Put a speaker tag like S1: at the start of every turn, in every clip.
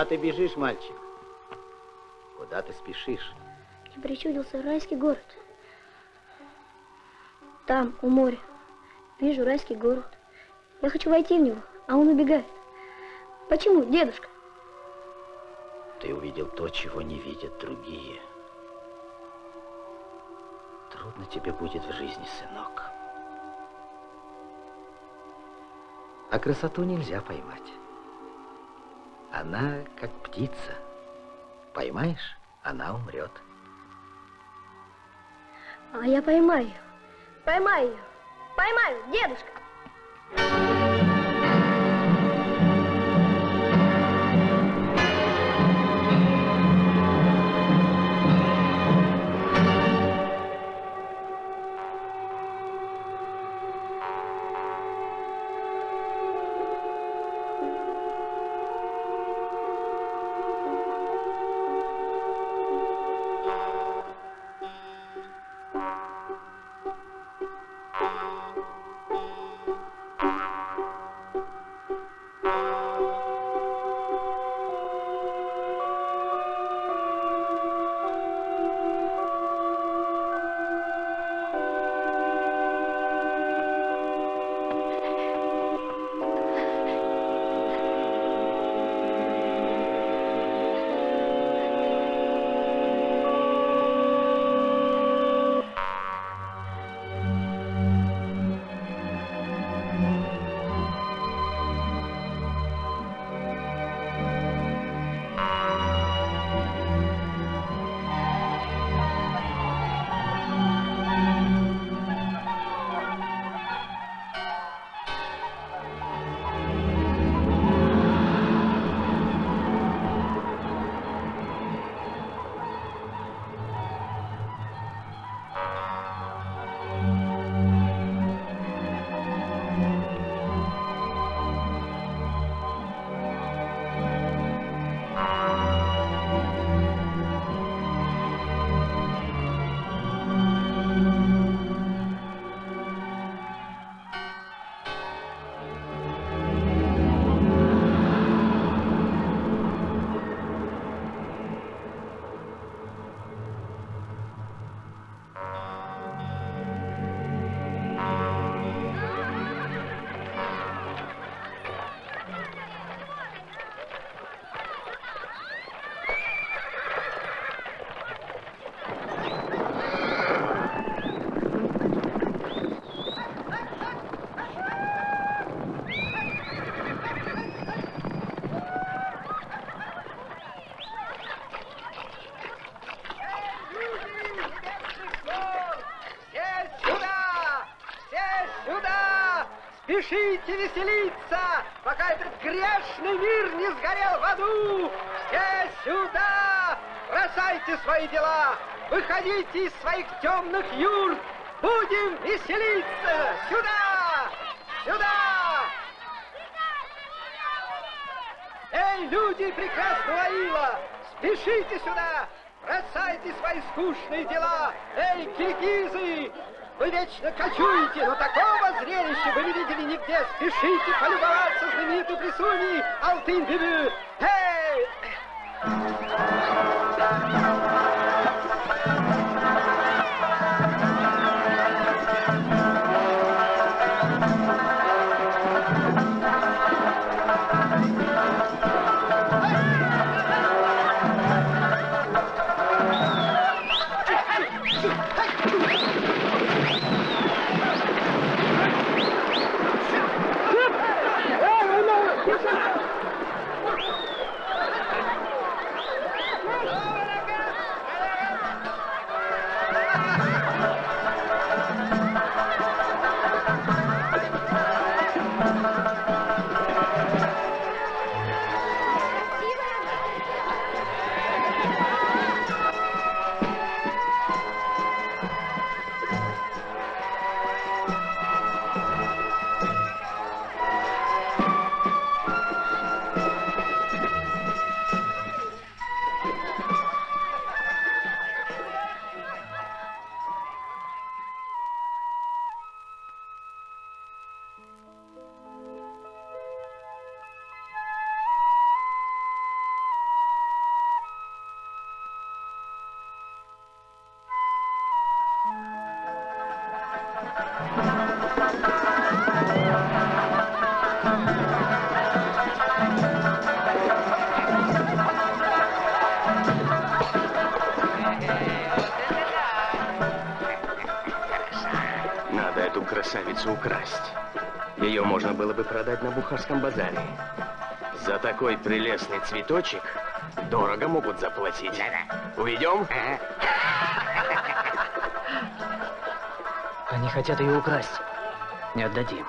S1: Куда ты бежишь, мальчик? Куда ты спешишь?
S2: Мне причудился райский город. Там, у моря, вижу райский город. Я хочу войти в него, а он убегает. Почему, дедушка?
S1: Ты увидел то, чего не видят другие. Трудно тебе будет в жизни, сынок. А красоту нельзя поймать. Она как птица. Поймаешь, она умрет.
S2: А я поймаю. Поймаю ее. Поймаю, дедушка.
S3: Спешите веселиться, пока этот грешный мир не сгорел в аду! Все сюда! Бросайте свои дела! Выходите из своих темных юрт! Будем веселиться! Сюда! Сюда! Эй, люди прекрасного Ила! Спешите сюда! Бросайте свои скучные дела! Эй, киргизы! Вы вечно кочуете, но такого зрелища вы не видели нигде. Спешите полюбоваться знаменитой присуни Алтын-Бибю. Эй!
S4: красавицу Бухарском базаре. За такой прелестный цветочек дорого могут заплатить. Да-да. Уйдем?
S5: Они хотят ее украсть. Не отдадим.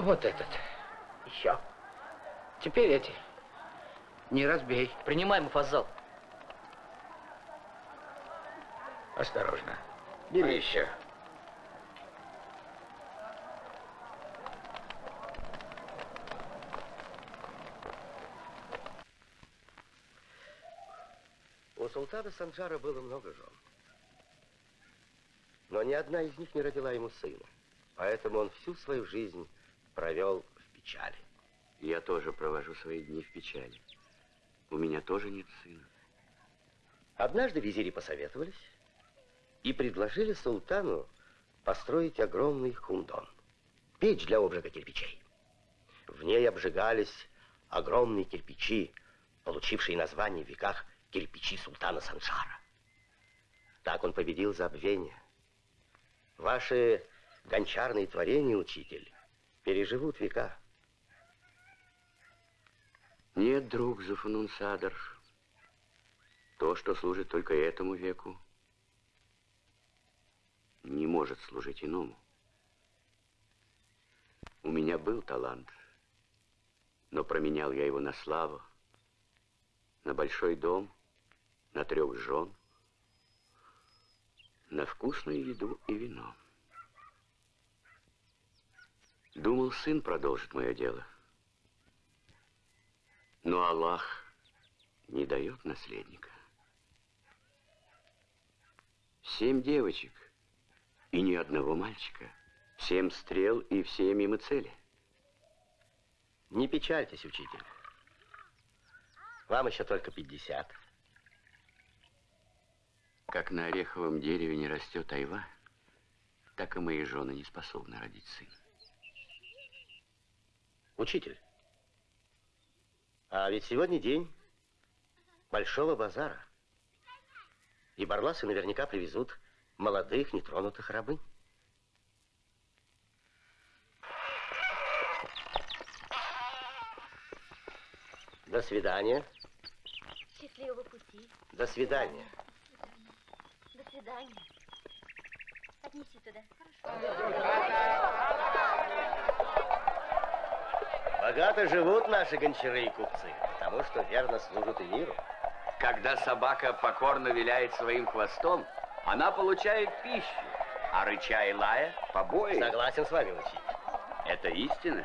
S5: Вот этот. Еще. Теперь эти. Не разбей.
S6: Принимаем фазал.
S5: Осторожно. Бери еще.
S7: У султана Санджара было много жен. Но ни одна из них не родила ему сына. Поэтому он всю свою жизнь провел в печали.
S8: Я тоже провожу свои дни в печали. У меня тоже нет сына.
S7: Однажды визири посоветовались и предложили султану построить огромный хундон. Печь для обжига кирпичей. В ней обжигались огромные кирпичи, получившие название в веках кирпичи султана Санджара. Так он победил забвение. Ваши гончарные творения, учитель, переживут века.
S8: Нет, друг Зуфанун Садар. То, что служит только этому веку, не может служить иному. У меня был талант, но променял я его на славу, на большой дом, на трех жен, на вкусную еду и вино. Думал, сын продолжит мое дело. Но Аллах не дает наследника. Семь девочек и ни одного мальчика. Семь стрел и все мимо цели.
S7: Не печальтесь, учитель. Вам еще только 50.
S8: Как на ореховом дереве не растет айва, так и мои жены не способны родить сына.
S7: Учитель, а ведь сегодня день большого базара. И барласы наверняка привезут молодых, нетронутых рабынь. До свидания.
S9: Счастливого пути.
S7: До свидания.
S9: До свидания. Отнеси туда.
S7: Богато живут наши гончары и купцы, потому что верно служат и миру.
S8: Когда собака покорно виляет своим хвостом, она получает пищу, а рыча и лая – побои.
S7: Согласен с вами, учитель.
S8: Это истина.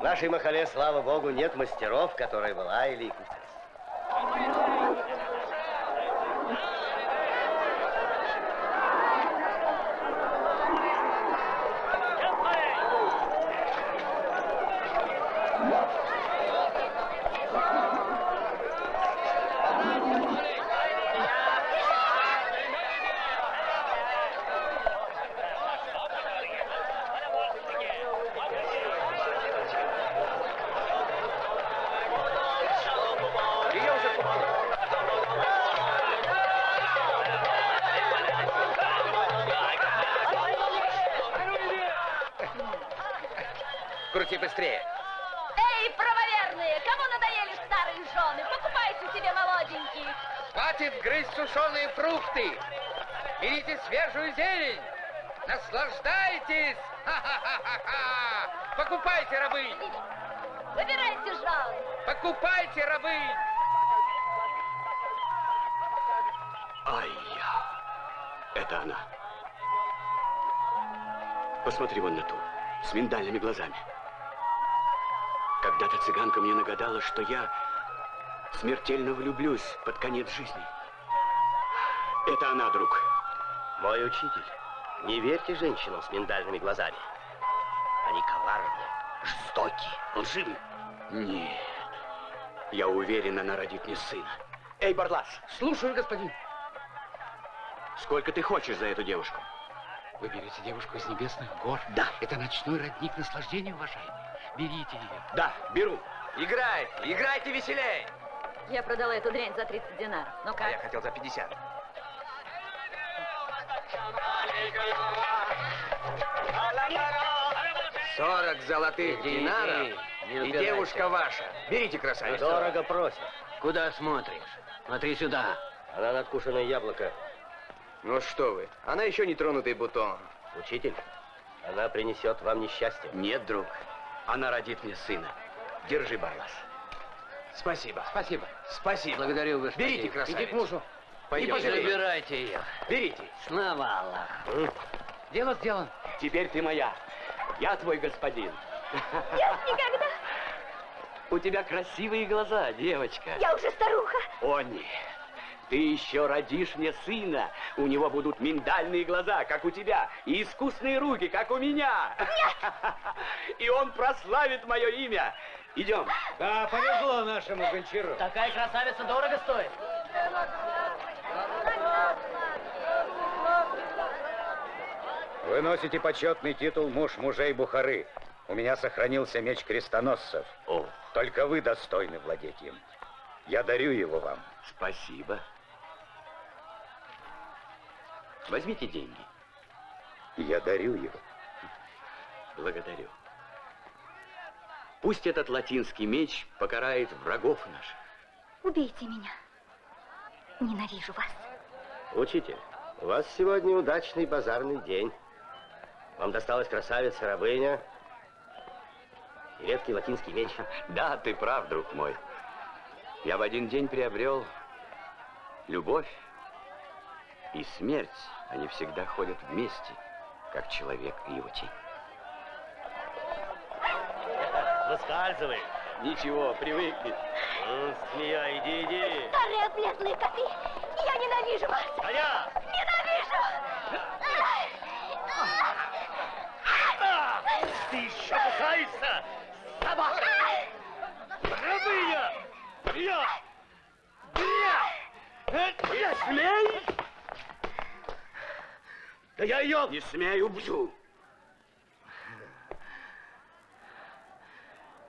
S7: В нашей Махале, слава богу, нет мастеров, которые бы лаяли и кусались.
S8: Посмотри вон на ту, с миндальными глазами. Когда-то цыганка мне нагадала, что я смертельно влюблюсь под конец жизни. Это она, друг.
S7: Мой учитель, не верьте женщинам с миндальными глазами. Они коварны, жестоки, лживы.
S8: Нет. Я уверен, она родит мне сына. Эй, Барлас,
S4: Слушаю, господин.
S8: сколько ты хочешь за эту девушку?
S4: Вы берете девушку из небесных гор?
S8: Да.
S4: Это ночной родник наслаждения, уважаемый. Берите ее.
S8: Да, беру.
S10: Играйте, играйте веселей.
S9: Я продала эту дрянь за 30 динаров. Ну
S10: А я
S9: как?
S10: хотел за 50. Сорок золотых
S1: Иди,
S10: динаров,
S1: иди,
S10: и девушка ваша. Берите, красавицу.
S7: Дорого просят.
S1: Куда смотришь? Смотри сюда.
S7: Она надкушенное яблоко.
S10: Ну что вы, она еще не тронутый бутон.
S7: Учитель, она принесет вам несчастье.
S8: Нет, друг. Она родит мне сына. Держи, Барлас.
S10: Спасибо.
S4: Спасибо.
S10: Спасибо.
S1: Благодарю, господин.
S10: Берите, красавицу.
S4: Иди к мужу.
S10: Пойдем.
S1: Забирайте ее.
S10: Берите.
S1: Слава Аллаху.
S4: Дело сделано.
S8: Теперь ты моя. Я твой господин.
S9: Нет, никогда.
S8: У тебя красивые глаза, девочка.
S9: Я уже старуха.
S8: О, нет. Ты еще родишь мне сына. У него будут миндальные глаза, как у тебя, и искусные руки, как у меня. И он прославит мое имя. Идем.
S4: Да, повезло нашему гончару.
S1: Такая красавица дорого стоит.
S11: Вы носите почетный титул муж мужей Бухары. У меня сохранился меч крестоносцев.
S8: О,
S11: Только вы достойны владеть им. Я дарю его вам.
S8: спасибо. Возьмите деньги.
S11: Я дарю его.
S8: Благодарю. Пусть этот латинский меч покарает врагов наших.
S9: Убейте меня. Ненавижу вас.
S7: Учитель, у вас сегодня удачный базарный день. Вам досталась красавица-рабыня и редкий латинский меч.
S8: Да, ты прав, друг мой. Я в один день приобрел любовь и смерть. Они всегда ходят вместе, как человек и его тень.
S7: Выскальзывай.
S8: Ничего, привыкнет.
S7: Ну, змея, иди, иди.
S9: Старые облезлые коты. Я ненавижу вас.
S7: Коня!
S9: Ненавижу.
S7: Ты еще кусаешься? Собака! Рабыня! Я! Я! Смей! Да я ее...
S8: Не смей, убью.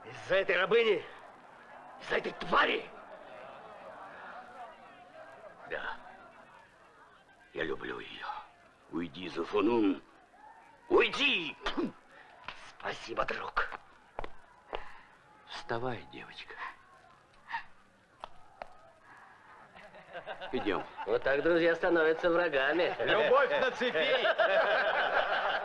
S7: Из-за этой рабыни, из-за этой твари.
S8: Да. Я люблю ее. Уйди, Зуфунун. Уйди!
S7: Спасибо, друг.
S8: Вставай, девочка. Идем.
S7: Вот так друзья становятся врагами.
S11: Любовь на цепи.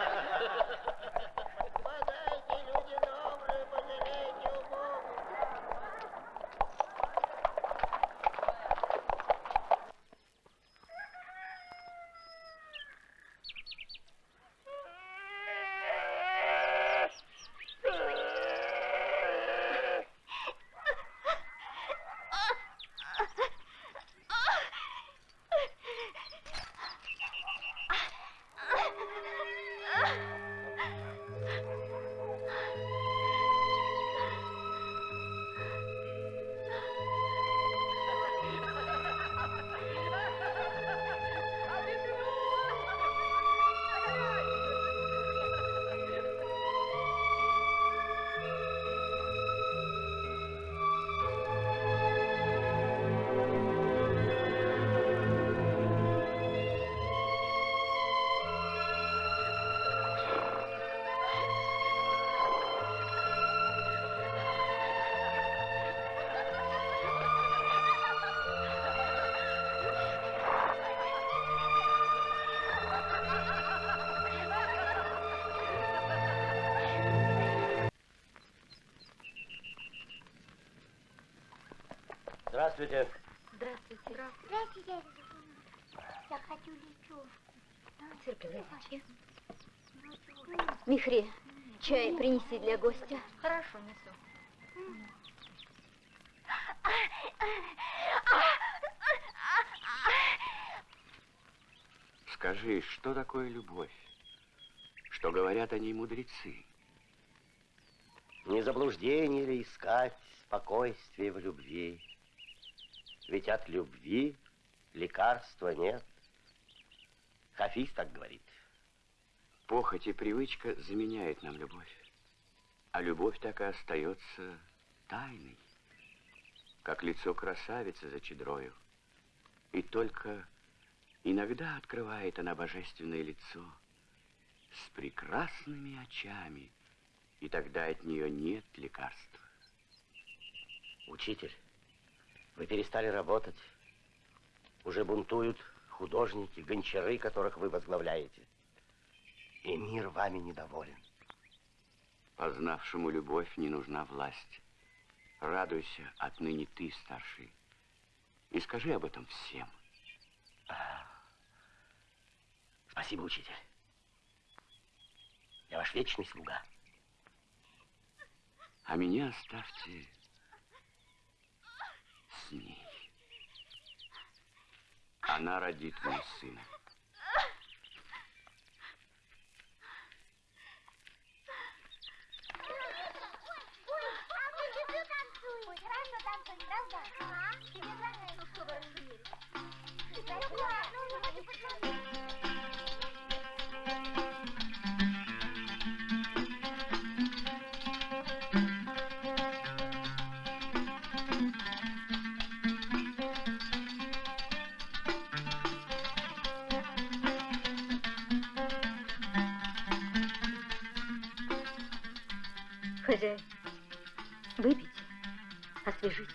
S7: Здравствуйте.
S2: Здравствуйте.
S12: Здравствуйте, дядя Зуфунун. Я хочу лечушку.
S2: Терпеливо. Михри, чай принеси для гостя. Хорошо, несу.
S8: Скажи, что такое любовь? Что говорят о ней мудрецы?
S7: Не заблуждение ли искать спокойствие в любви? Ведь от любви лекарства нет. Хафиз так говорит.
S8: Похоть и привычка заменяют нам любовь. А любовь так и остается тайной, как лицо красавицы за чедрою. И только иногда открывает она божественное лицо с прекрасными очами, и тогда от нее нет лекарства.
S7: Учитель, вы перестали работать. Уже бунтуют художники, гончары, которых вы возглавляете. И мир вами недоволен.
S8: Познавшему любовь не нужна власть. Радуйся, отныне ты старший. И скажи об этом всем.
S7: Спасибо, учитель. Я ваш вечный слуга.
S8: А меня оставьте с ней. Она родит мне сына.
S12: Ой, хорошо
S2: Хозяин, выпейте, освежитесь.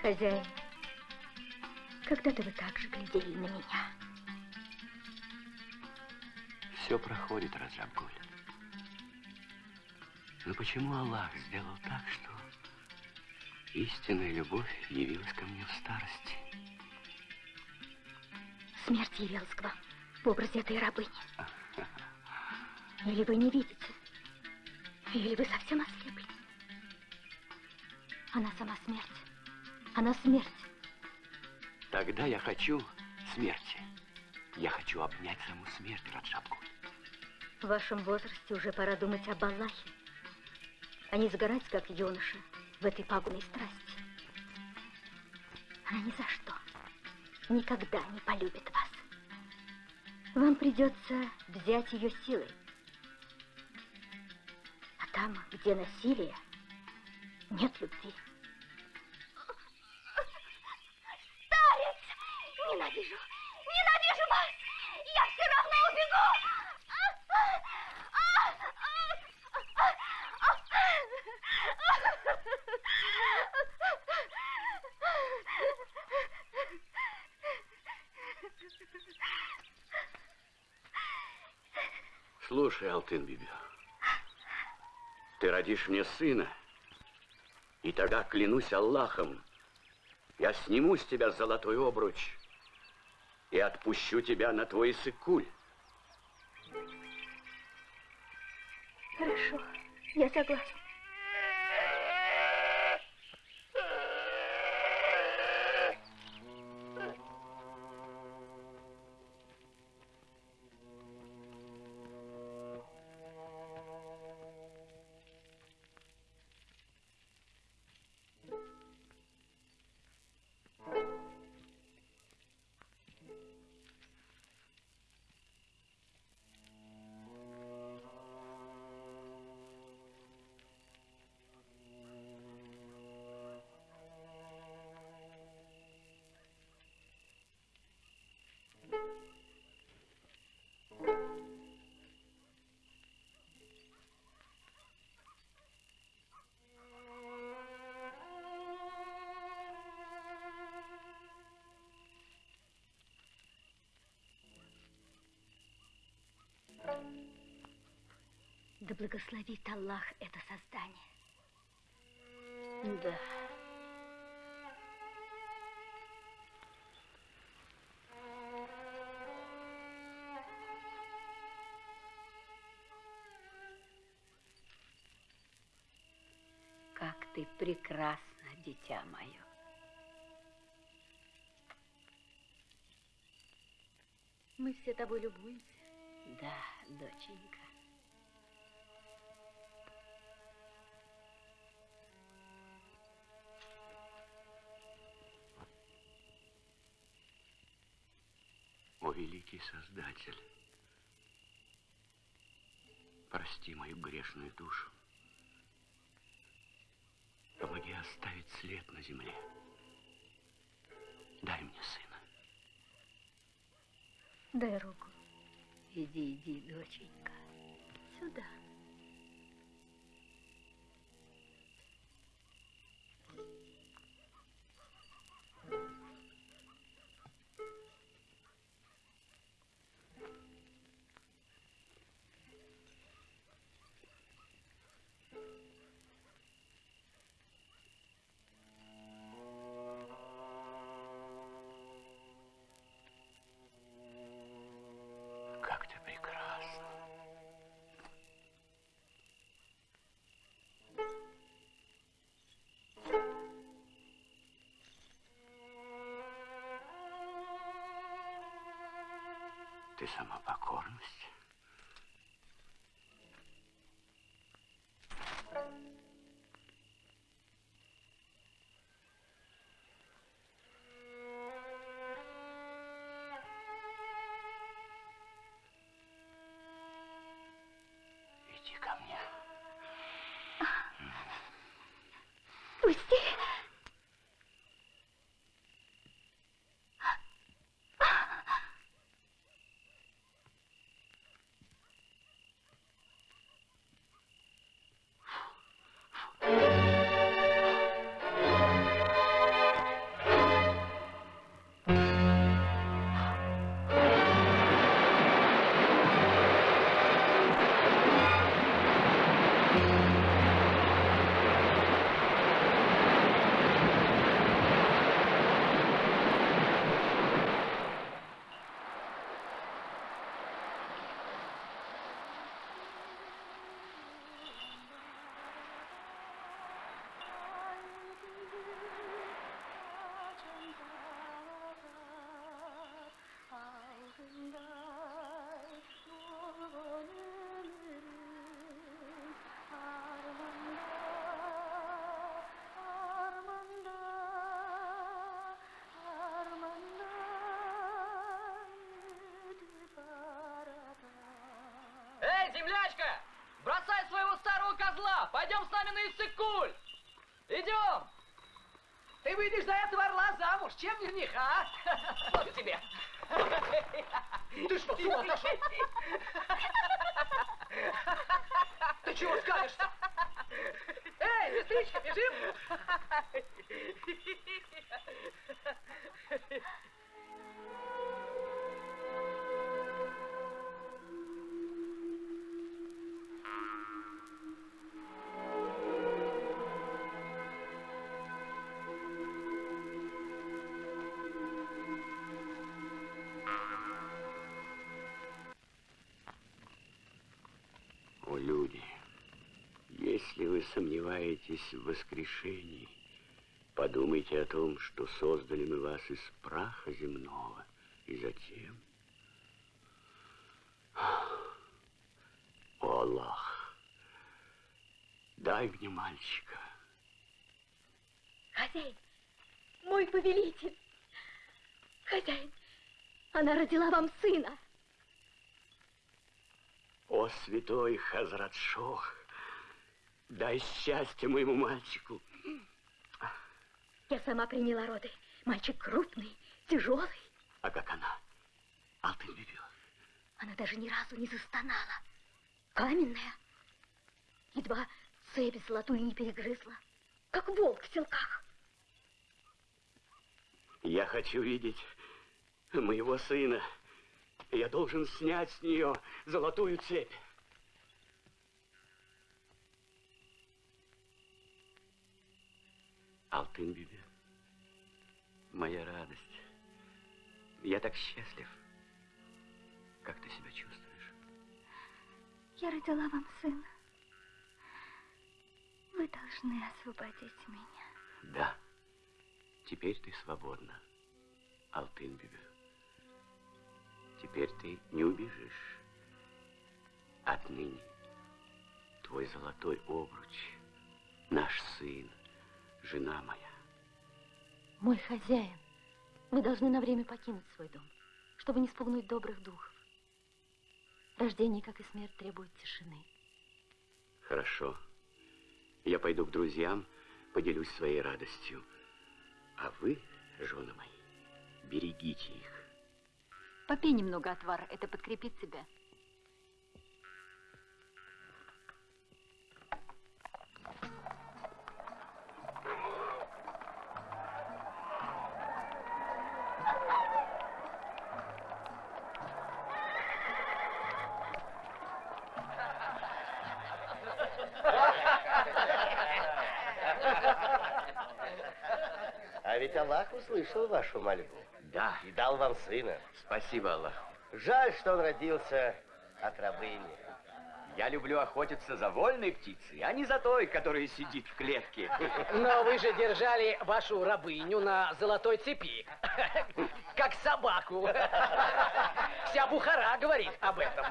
S2: Хозяин, когда-то вы так же глядели на меня.
S8: Все проходит, Раджабгуль. Но почему Аллах сделал так, что истинная любовь явилась ко мне в старости?
S2: Смерть явилась к вам в образе этой рабыни. Или вы не видите, или вы совсем ослепли.
S13: Она сама смерть. Она смерть.
S8: Тогда я хочу смерти. Я хочу обнять саму смерть, Раджабгут.
S13: В вашем возрасте уже пора думать об Аллахе, а не загорать, как юноша, в этой пагубной страсти. Она ни за что, никогда не полюбит вас. Вам придется взять ее силой. А там, где насилие, нет любви.
S12: Старец! Ненавижу! Ненавижу вас! Я все равно убегу!
S8: Слушай, Алтын Биби, ты родишь мне сына, и тогда, клянусь Аллахом, я сниму с тебя золотой обруч и отпущу тебя на твой сыкуль.
S2: Хорошо, я согласна.
S13: Да благословит Аллах это создание.
S2: Да.
S6: Как ты прекрасна, дитя мое.
S13: Мы все тобой любуемся.
S6: Да, доченька.
S8: Великий Создатель, прости мою грешную душу. Помоги оставить след на земле. Дай мне сына.
S13: Дай руку.
S6: Иди, иди, доченька.
S13: Сюда.
S8: Сама покорность. Иди ко мне.
S5: Землячка, бросай своего старого козла, пойдем с нами на Иссык-Куль. Идем. Ты выйдешь за этого орла замуж, чем них, а? Вот тебе.
S3: Ты что, с ума сошел?
S5: Ты чего скалишься? Эй, сестричка, бежим?
S8: В воскрешении, подумайте о том, что создали мы вас из праха земного, и затем... О, Аллах, дай мне мальчика.
S2: Хозяин, мой повелитель. Хозяин, она родила вам сына.
S8: О, святой Хазратшох, дай счастье моему мальчику.
S2: Я сама приняла роды. Мальчик крупный, тяжелый.
S8: А как она? Алтын Бибю.
S2: Она даже ни разу не застонала. Каменная. Едва цепь золотую не перегрызла. Как волк в селках.
S8: Я хочу видеть моего сына. Я должен снять с нее золотую цепь. Алтын Биби, моя радость. Я так счастлив. Как ты себя чувствуешь?
S2: Я родила вам сына. Вы должны освободить меня.
S8: Да. Теперь ты свободна, Алтын Биби. Теперь ты не убежишь. Отныне твой золотой обруч, наш сын, жена моя.
S13: Мой хозяин, вы должны на время покинуть свой дом, чтобы не спугнуть добрых духов. Рождение, как и смерть, требует тишины.
S8: Хорошо. Я пойду к друзьям, поделюсь своей радостью. А вы, жены мои, берегите их.
S13: Попей немного отвара, это подкрепит тебя.
S7: Услышал вашу мольбу.
S8: Да.
S7: И дал вам сына.
S8: Спасибо, Аллах.
S7: Жаль, что он родился от рабыни.
S8: Я люблю охотиться за вольной птицей, а не за той, которая сидит в клетке.
S5: Но вы же держали вашу рабыню на золотой цепи, как собаку. Вся Бухара говорит об этом.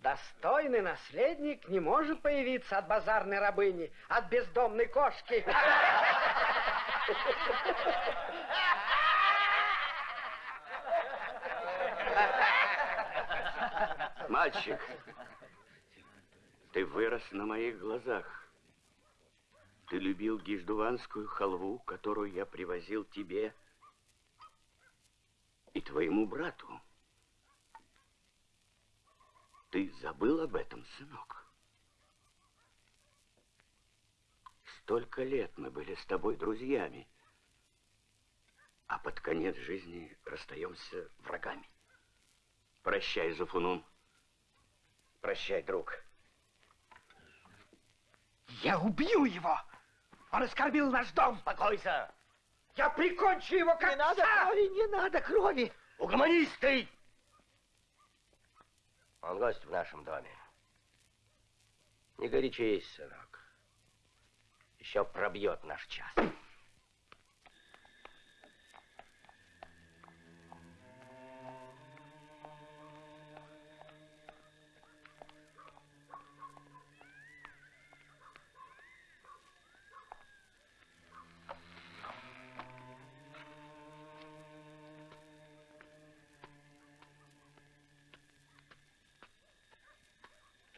S3: Достойный наследник не может появиться от базарной рабыни, от бездомной кошки.
S8: Мальчик, ты вырос на моих глазах. Ты любил гиждуванскую халву, которую я привозил тебе и твоему брату. Ты забыл об этом, сынок? Столько лет мы были с тобой друзьями, а под конец жизни расстаемся врагами. Прощай, Зафунун.
S7: Прощай, друг.
S3: Я убью его! Он оскорбил наш дом!
S7: Успокойся!
S3: Я прикончу его, как
S7: Не надо
S3: пса!
S7: крови, не надо крови! Угомонись ты! Он гость в нашем доме. Не горячись, сынок еще пробьет наш час.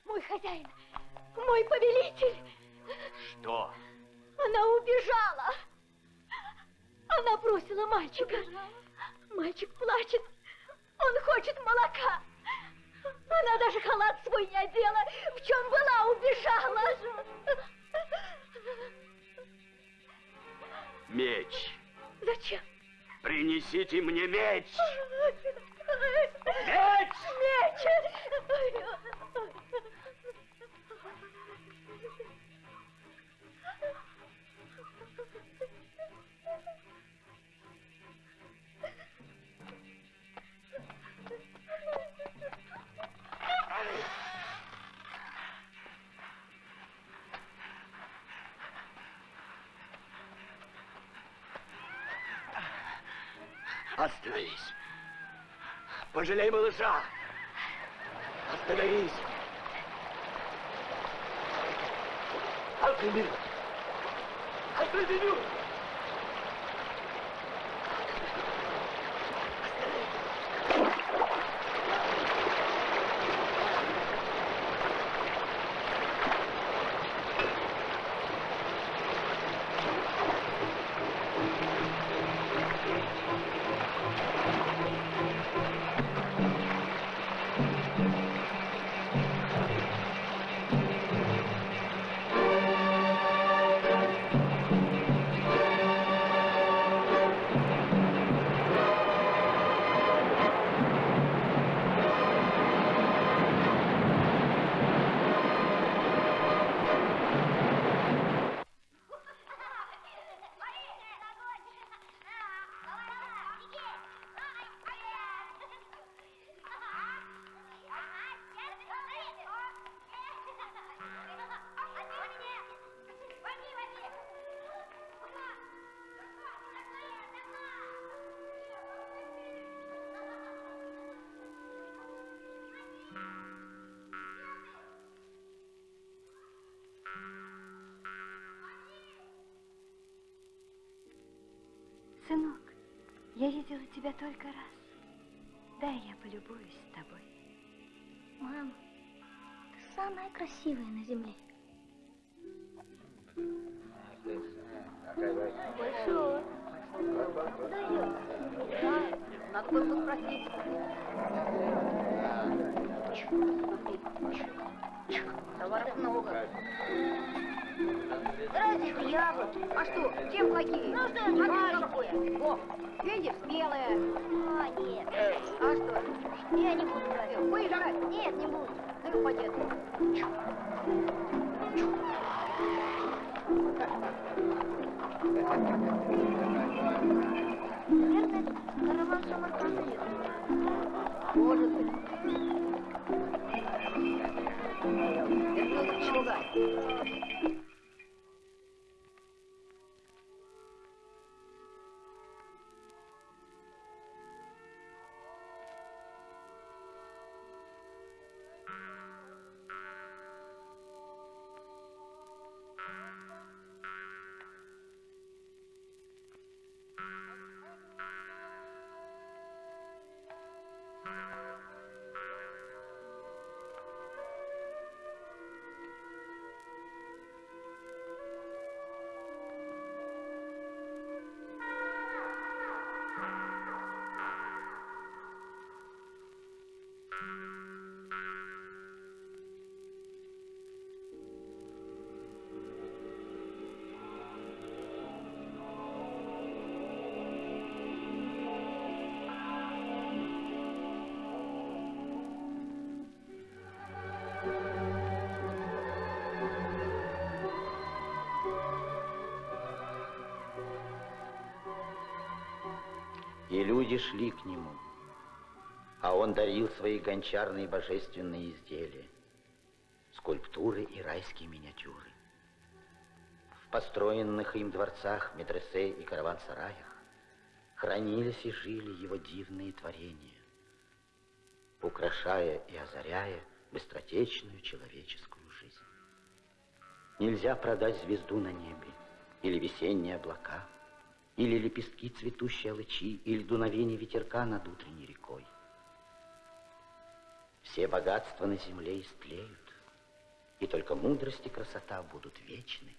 S13: Мой хозяин, мой повелитель.
S14: Что?
S13: Она убежала. Она бросила мальчика. Мальчик плачет. Он хочет молока. Она даже халат свой не одела. В чем была, убежала.
S8: Меч.
S13: Зачем?
S8: Принесите мне меч.
S13: Меч! Меч!
S8: Остановись. Пожалей малыша. Остановись. Альтемир. Альтемир.
S2: Сынок, я видела тебя только раз. Дай я полюбуюсь тобой.
S13: Мам, ты самая красивая на земле.
S6: Большой. Дает. Да, надо было спросить. Товаров много. Разве яблок? А что, чем плохие? Ну что, какое. О, видишь, смелая.
S13: А, нет.
S6: А что?
S13: Я не буду брать.
S6: Будешь брать?
S13: Нет, не буду.
S6: Ну и пойдет.
S13: Наверное, караван Самарканда.
S6: Может быть. Вернется чугай.
S1: И люди шли к нему, а он дарил свои гончарные божественные изделия, скульптуры и райские миниатюры. В построенных им дворцах, медресе и караван-сараях хранились и жили его дивные творения, украшая и озаряя быстротечную человеческую жизнь. Нельзя продать звезду на небе или весенние облака, или лепестки цветущей алычи, или дуновение ветерка над утренней рекой. Все богатства на земле истлеют, И только мудрость и красота будут вечны.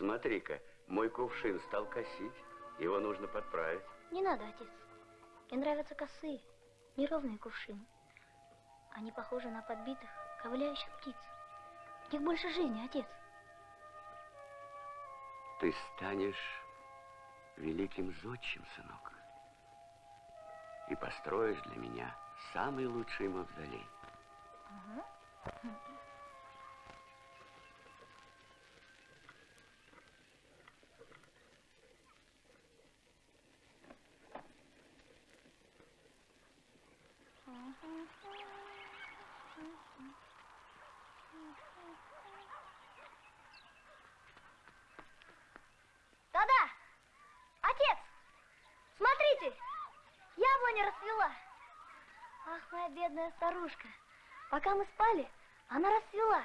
S8: Смотри-ка, мой кувшин стал косить. Его нужно подправить.
S2: Не надо, отец. Мне нравятся косые, неровные кувшины. Они похожи на подбитых, ковыляющих птиц. В них больше жизни, отец.
S8: Ты станешь великим зодчим, сынок. И построишь для меня самый лучший мавзолей.
S2: Угу. Да-да! Отец! Смотрите! Яблоня расцвела! Ах, бедная старушка! Пока мы спали, она расцвела.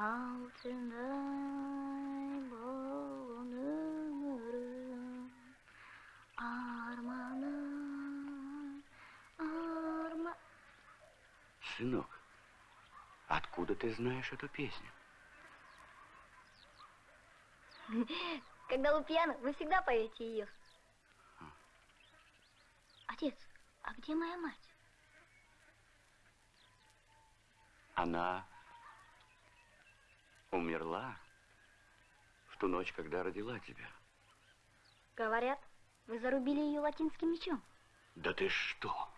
S2: Аяты,
S8: Сынок, откуда ты знаешь эту песню?
S2: Когда вы пьяны, вы всегда поете ее. Отец, а где моя мать?
S8: Она умерла в ту ночь, когда родила тебя.
S2: Говорят, вы зарубили ее латинским мечом.
S8: Да ты что?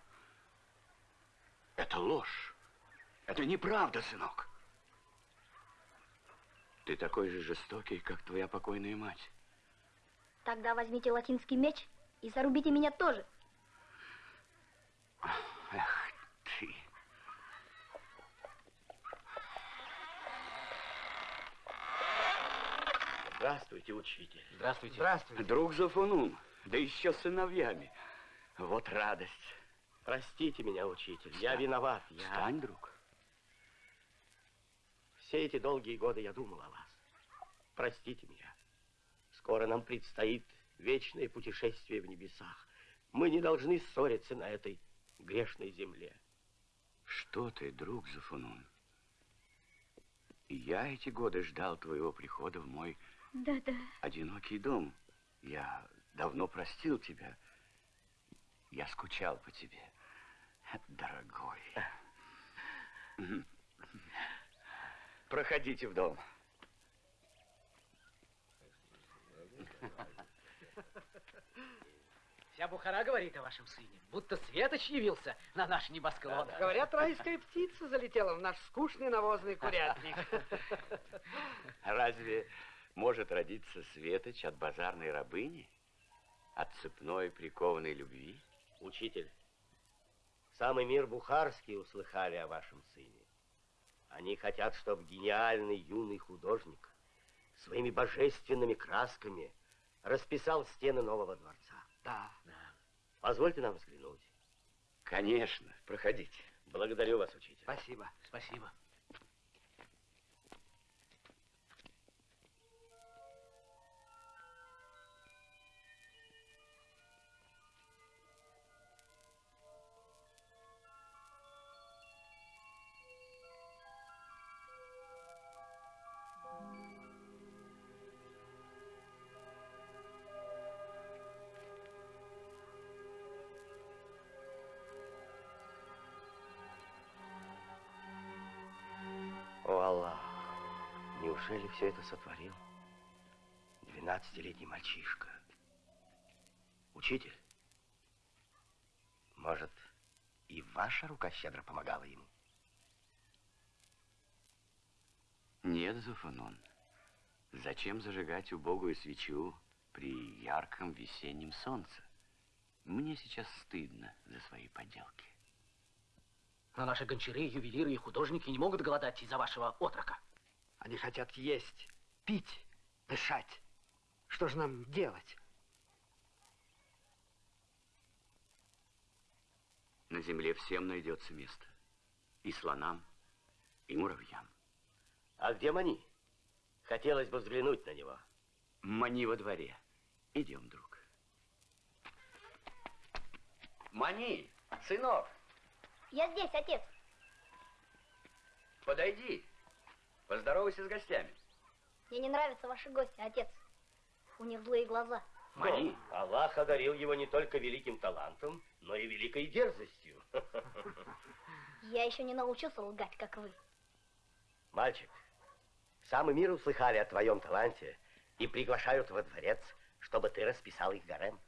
S8: Это ложь. Это неправда, сынок. Ты такой же жестокий, как твоя покойная мать.
S2: Тогда возьмите латинский меч и зарубите меня тоже.
S8: Эх ты.
S7: Здравствуйте, учитель.
S4: Здравствуйте.
S3: Здравствуйте.
S8: Друг Зафунун, да еще с сыновьями. Вот радость.
S7: Простите меня, учитель. Я виноват. Я...
S8: Встань, друг.
S7: Все эти долгие годы я думал о вас. Простите меня. Скоро нам предстоит вечное путешествие в небесах. Мы не должны ссориться на этой грешной земле.
S8: Что ты, друг Зафунун? Я эти годы ждал твоего прихода в мой
S2: Да-да.
S8: одинокий дом. Я давно простил тебя. Я скучал по тебе, дорогой. Проходите в дом.
S5: Вся Бухара говорит о вашем сыне, будто Светоч явился на наш небосклон.
S3: Говорят, райская птица залетела в наш скучный навозный курятник.
S8: Разве может родиться Светоч от базарной рабыни? От цепной прикованной любви?
S7: Учитель, самый мир бухарский услыхали о вашем сыне. Они хотят, чтобы гениальный юный художник своими божественными красками расписал стены нового дворца.
S3: Да.
S7: да. Позвольте нам взглянуть.
S8: Конечно, проходите.
S7: Благодарю вас, учитель.
S3: Спасибо.
S5: Спасибо.
S7: Неужели все это сотворил? Двенадцатилетний мальчишка. Учитель, может, и ваша рука щедро помогала ему?
S8: Нет, Зуфанон. Зачем зажигать убогую свечу при ярком весеннем солнце? Мне сейчас стыдно за свои поделки.
S5: Но наши гончары, ювелиры и художники не могут голодать из-за вашего отрока.
S3: Они хотят есть, пить, дышать. Что же нам делать?
S8: На земле всем найдется место. И слонам, и муравьям.
S7: А где Мани? Хотелось бы взглянуть на него.
S8: Мани во дворе. Идем, друг. Мани, сынок,
S2: Я здесь, отец.
S8: подойди. Поздоровайся с гостями.
S2: Мне не нравятся ваши гости, отец. У них злые глаза.
S7: Мани, Аллах одарил его не только великим талантом, но и великой дерзостью.
S2: Я еще не научился лгать, как вы.
S7: Мальчик, самый мир услыхали о твоем таланте и приглашают во дворец, чтобы ты расписал их гарем.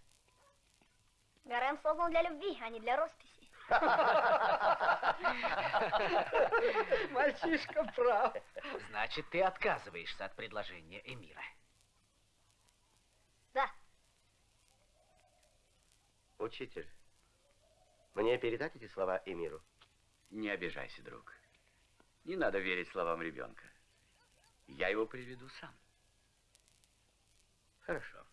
S2: Гарем создан для любви, а не для росписи.
S3: Мальчишка прав.
S5: Значит, ты отказываешься от предложения Эмира.
S2: Да.
S7: Учитель, мне передать эти слова Эмиру?
S8: Не обижайся, друг. Не надо верить словам ребенка. Я его приведу сам.
S7: Хорошо.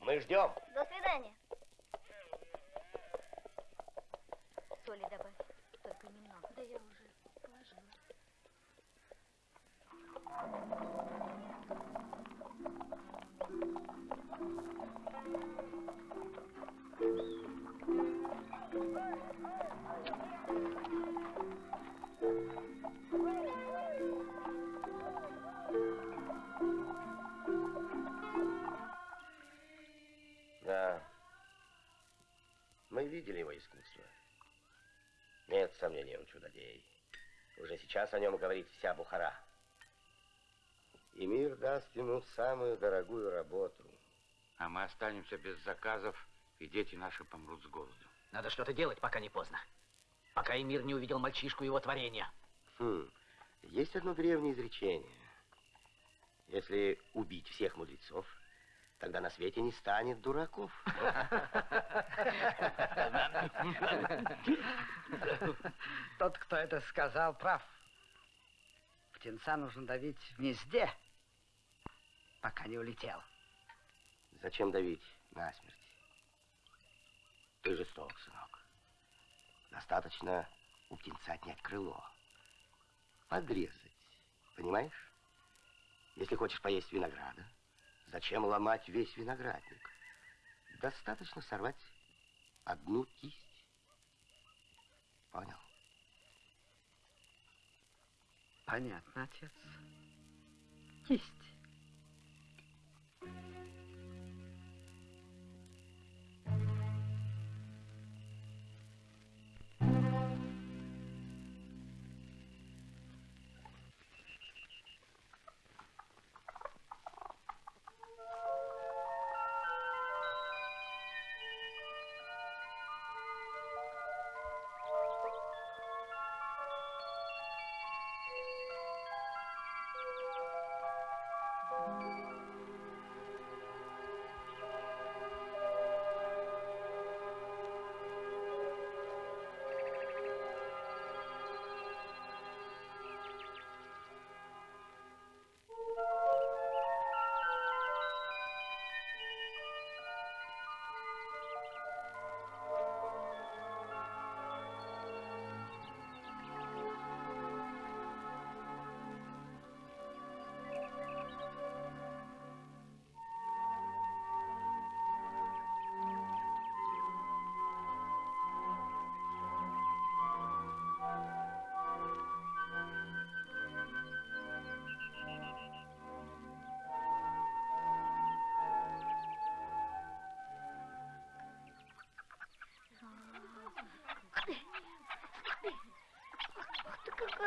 S7: Мы ждем.
S2: До свидания.
S13: Соли добавь, только немного. Да я уже положила.
S7: Да. Мы видели его искусство. Нет сомнений, он чудодей. Уже сейчас о нем говорит вся Бухара. И мир даст ему самую дорогую работу.
S4: А мы останемся без заказов, и дети наши помрут с голоду.
S5: Надо что-то делать, пока не поздно. Пока Эмир не увидел мальчишку и его творения.
S7: Хм. Есть одно древнее изречение. Если убить всех мудрецов, тогда на свете не станет дураков.
S3: Тот, кто это сказал, прав. Птенца нужно давить в гнезде, пока не улетел.
S7: Зачем давить насмерть? Ты жесток, сынок. Достаточно у птенца отнять крыло. Подрезать. Понимаешь? Если хочешь поесть винограда, зачем ломать весь виноградник? Достаточно сорвать одну кисть. Понял?
S3: Понятно, отец. Кисть.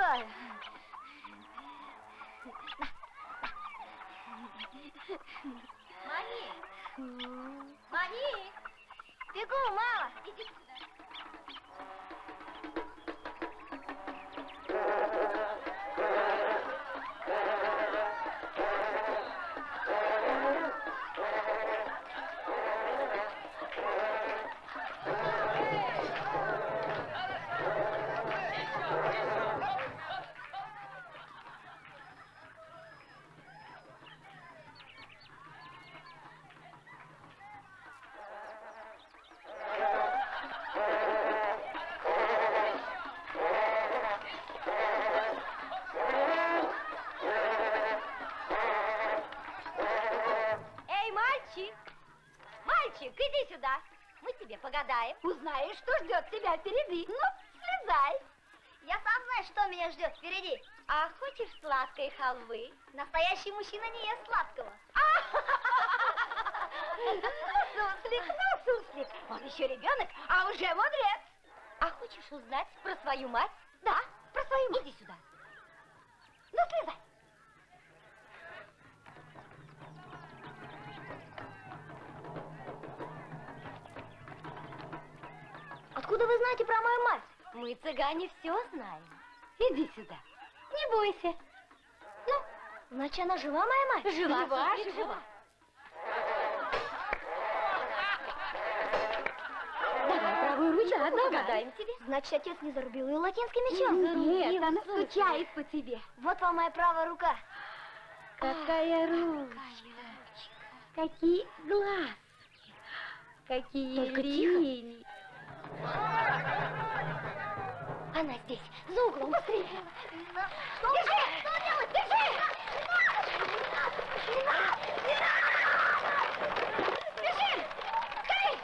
S2: Давай.
S13: Мани! Мани! Бегу, мама! Погадаем. Узнаешь, что ждет тебя впереди. Ну, слезай. Я сам знаю, что меня ждет впереди. А хочешь сладкой халвы? Настоящий мужчина не ест сладкого. Ну, суслик, ну, суслик. Он еще ребенок, а уже мудрец. А хочешь узнать про свою мать? Цыгане, все знаем.
S2: Иди сюда. Не бойся. Ну, значит, она жива, моя мать?
S13: Жива,
S2: жива, жива.
S13: Давай правую ручку,
S2: Да,
S13: погадаем
S2: давай.
S13: тебе.
S2: Значит, отец не зарубил ее латинским мечом?
S13: Нет, она стучает по тебе.
S2: Вот вам моя правая рука.
S15: Какая ручка. Какие глазки. Какие
S2: Только тихо. Она здесь, за углом, быстрее.
S13: Держи! Что делать? Держи! Бежим! Скорей!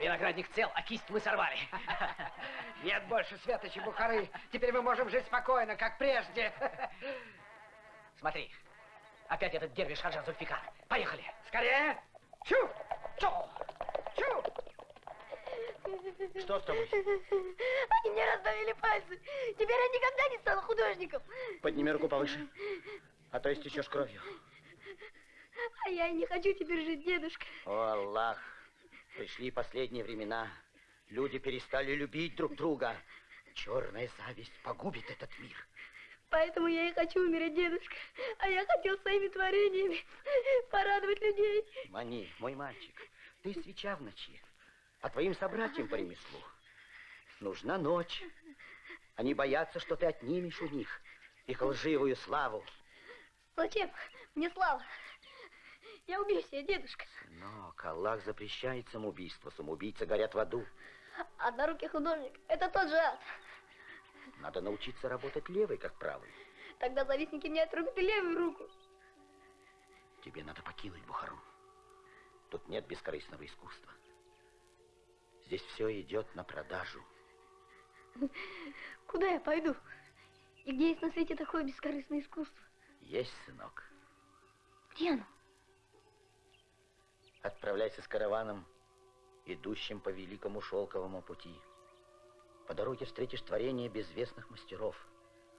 S5: Виноградник цел, а кисть мы сорвали.
S3: Нет больше светочи Бухары. Теперь мы можем жить спокойно, как прежде.
S5: Смотри, опять этот дервиш Хаджа Зульфикар. Поехали.
S3: Скорее! Чу! Чу! Чу!
S1: Что с тобой?
S2: Они мне раздавили пальцы. Теперь я никогда не стану художником.
S1: Подними руку повыше, а то истечешь кровью.
S2: А я и не хочу теперь жить, дедушка.
S1: О, Аллах, пришли последние времена. Люди перестали любить друг друга. Черная зависть погубит этот мир.
S2: Поэтому я и хочу умереть, дедушка. А я хотел своими творениями порадовать людей.
S1: Мани, мой мальчик, ты свеча в ночи, а твоим собратьям по ремеслу нужна ночь. Они боятся, что ты отнимешь у них их лживую славу.
S2: Зачем мне слава? Я убью себя, дедушка.
S1: Но Аллах запрещает самоубийство. Самоубийцы горят в аду.
S2: Однорукий художник — это тот же ад.
S1: Надо научиться работать левой, как правой.
S2: Тогда завистники мне отрубят и левую руку.
S1: Тебе надо покинуть Бухару. Тут нет бескорыстного искусства. Здесь все идет на продажу.
S2: Куда я пойду? И где есть на свете такое бескорыстное искусство?
S1: Есть, сынок.
S2: Где оно?
S1: Отправляйся с караваном, идущим по великому шелковому пути. По дороге встретишь творения безвестных мастеров,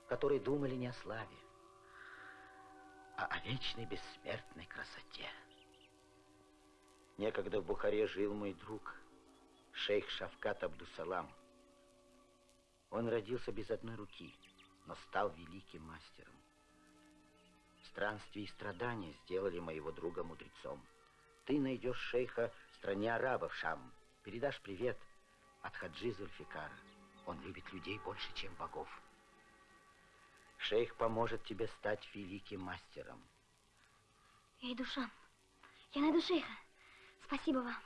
S1: которые думали не о славе, а о вечной бессмертной красоте. Некогда в Бухаре жил мой друг, шейх Шавкат Абдусалам. Он родился без одной руки, но стал великим мастером. Странствия и страдания сделали моего друга мудрецом. Ты найдешь шейха стране арабов, Шам. Передашь привет от Хаджи Зульфикара. Он любит людей больше, чем богов. Шейх поможет тебе стать великим мастером.
S2: Я иду, Шам. Я найду шейха. Спасибо вам.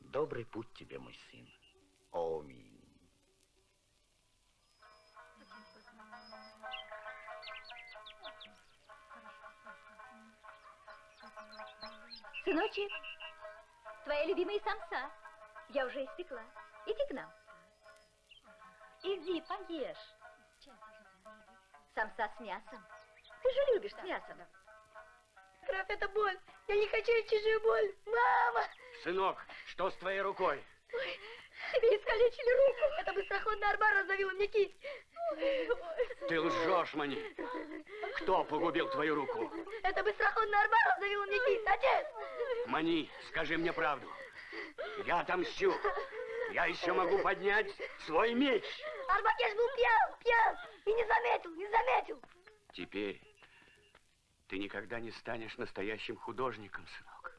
S1: Добрый путь тебе, мой сын. Аминь.
S13: Сыночек, твоя любимая самса. Я уже испекла. Иди к нам.
S12: Иди, поешь. Самса с мясом. Ты же любишь с мясом.
S16: Граф, это боль. Я не хочу чужую боль. Мама!
S8: Сынок, что с твоей рукой?
S16: Ой, тебе искалечили руку. Это быстроходный арбар раздавил мне кисть.
S8: Ты лжешь, Мани. Кто погубил твою руку?
S16: Это быстроходный арбар раздавил мне кисть. Отец!
S8: Мани, скажи мне правду. Я отомщу. Я еще могу поднять свой меч.
S16: Арбакеш был пьян, пьян. И не заметил, не заметил.
S8: Теперь ты никогда не станешь настоящим художником, сынок.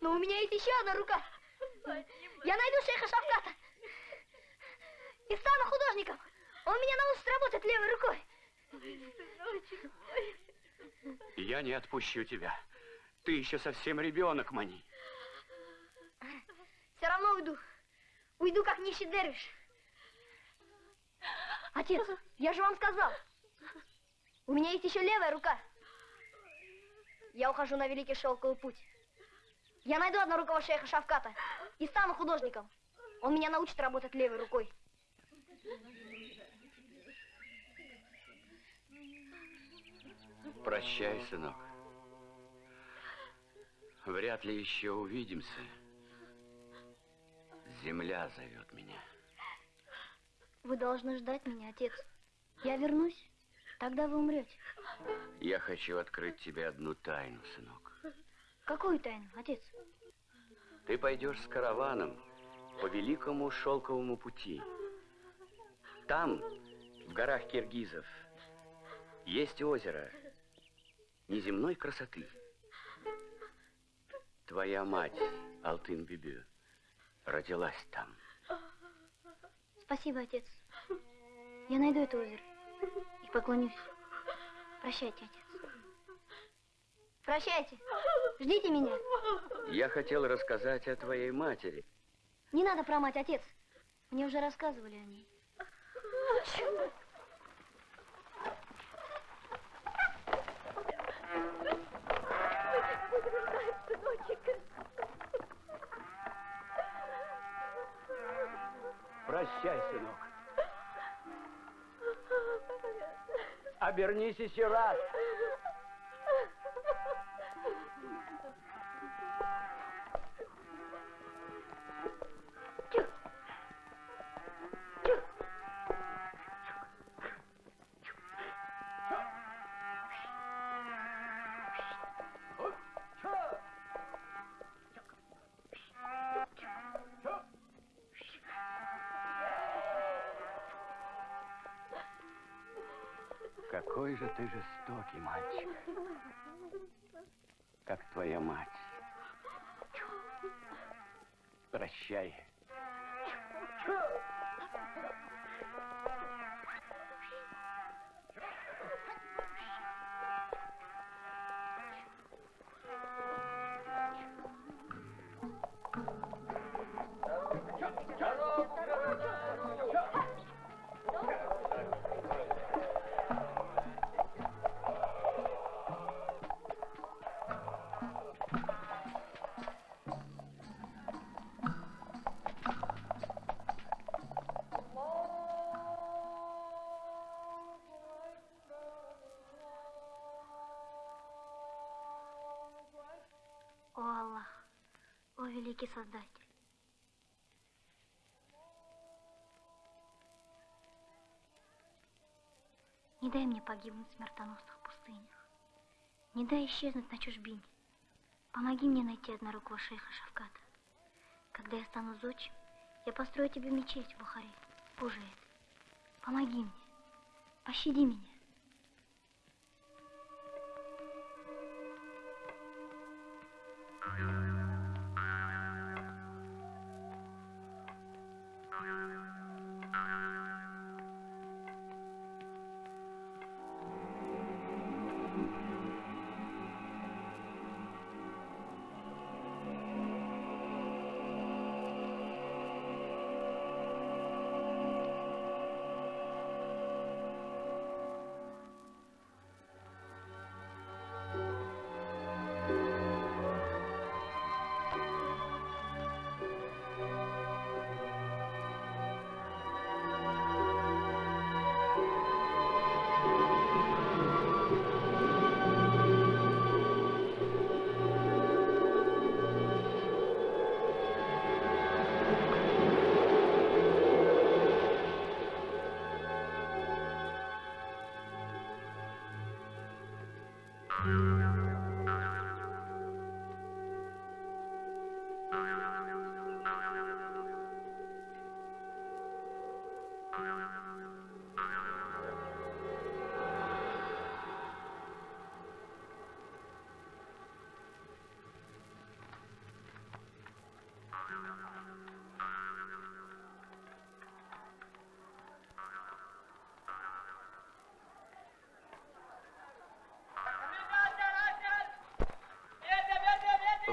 S16: Но у меня есть еще одна рука. Я найду шейха Шавката. И стану художником. Он меня научит работать левой рукой.
S8: Я не отпущу тебя. Ты еще совсем ребенок, Мани.
S16: Все равно уйду. Уйду, как нищий дервиш. Отец, я же вам сказал. У меня есть еще левая рука. Я ухожу на великий шелковый путь. Я найду однорукого шейха Шавката и стану художником. Он меня научит работать левой рукой.
S8: Прощай, сынок. Вряд ли еще увидимся. Земля зовет меня.
S2: Вы должны ждать меня, отец. Я вернусь, тогда вы умрете.
S8: Я хочу открыть тебе одну тайну, сынок.
S2: Какую тайну, отец?
S8: Ты пойдешь с караваном по великому шелковому пути. Там, в горах киргизов, есть озеро неземной красоты. Твоя мать, Алтын Бибю, родилась там.
S2: Спасибо, отец. Я найду это озеро и поклонюсь. Прощайте, отец.
S16: Прощайте. Ждите меня.
S8: Я хотел рассказать о твоей матери.
S2: Не надо про мать, отец. Мне уже рассказывали о ней.
S8: Прощай, сынок. Обернись еще раз. Какой же ты жестокий мальчик. Как твоя мать. Прощай.
S2: О, великий Создатель. Не дай мне погибнуть в смертоносных пустынях. Не дай исчезнуть на чужбине. Помоги мне найти однорукого шейха Шавката. Когда я стану зодчим, я построю тебе мечеть в Бухаре. Боже это. Помоги мне. Пощади меня.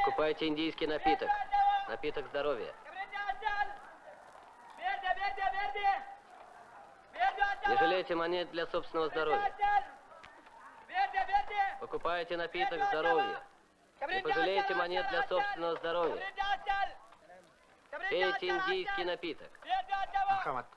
S17: Покупайте индийский напиток. Напиток здоровья. Не жалейте монет для собственного здоровья. Покупайте напиток здоровья. Не пожалейте монет для собственного здоровья. Пейте индийский напиток.
S3: Мухаммад.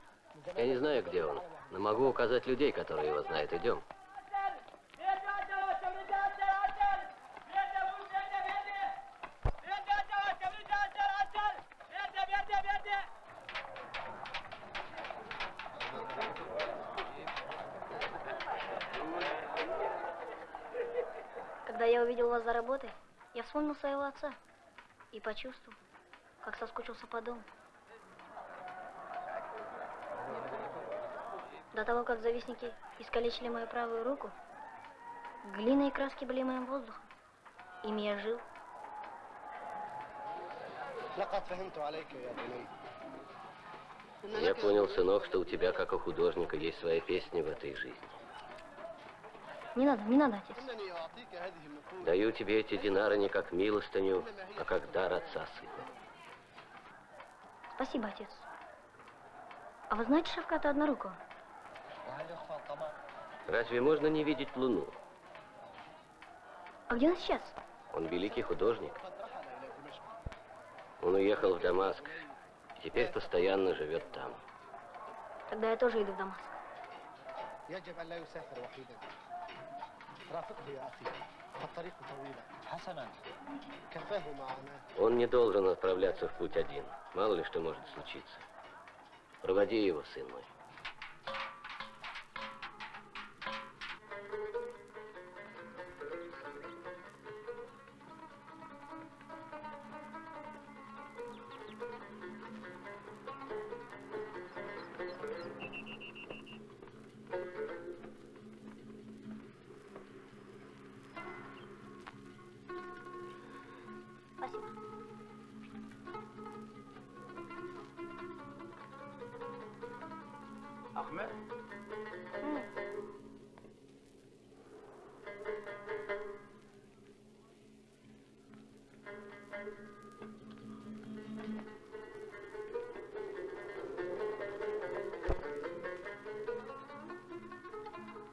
S17: Я не знаю, где он, но могу указать людей, которые его знают. Идем.
S2: Когда я увидел вас за работой, я вспомнил своего отца и почувствовал, как соскучился по дому. До того, как завистники искалечили мою правую руку, глина и краски были моим воздухом. Ими я жил.
S17: Я понял, сынок, что у тебя, как у художника, есть своя песня в этой жизни.
S2: Не надо, не надо, отец.
S17: Даю тебе эти динары не как милостыню, а как дар отца сына.
S2: Спасибо, отец. А вы знаете Шавката Однорукого?
S17: Разве можно не видеть Луну?
S2: А где он сейчас?
S17: Он великий художник. Он уехал в Дамаск и теперь постоянно живет там.
S2: Тогда я тоже иду в Дамаск.
S17: Он не должен отправляться в путь один. Мало ли что может случиться. Проводи его, сын мой.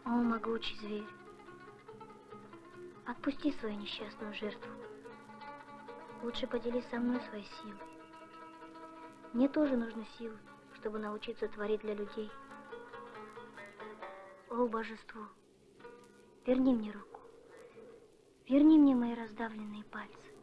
S2: О, могучий зверь, отпусти свою несчастную жертву. Лучше поделись со мной своей силой. Мне тоже нужны силы, чтобы научиться творить для людей. О, божество, верни мне руку. Верни мне мои раздавленные пальцы.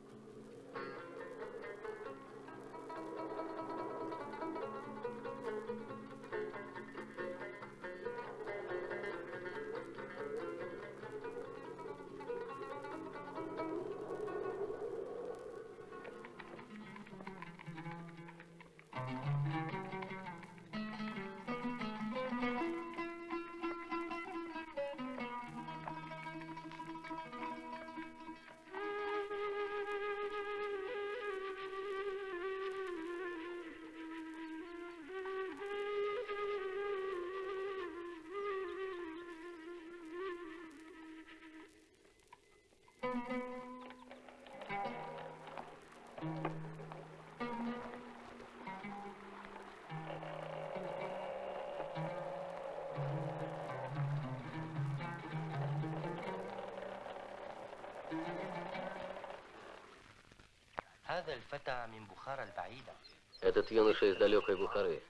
S17: Этот юноша из далекой Бухары.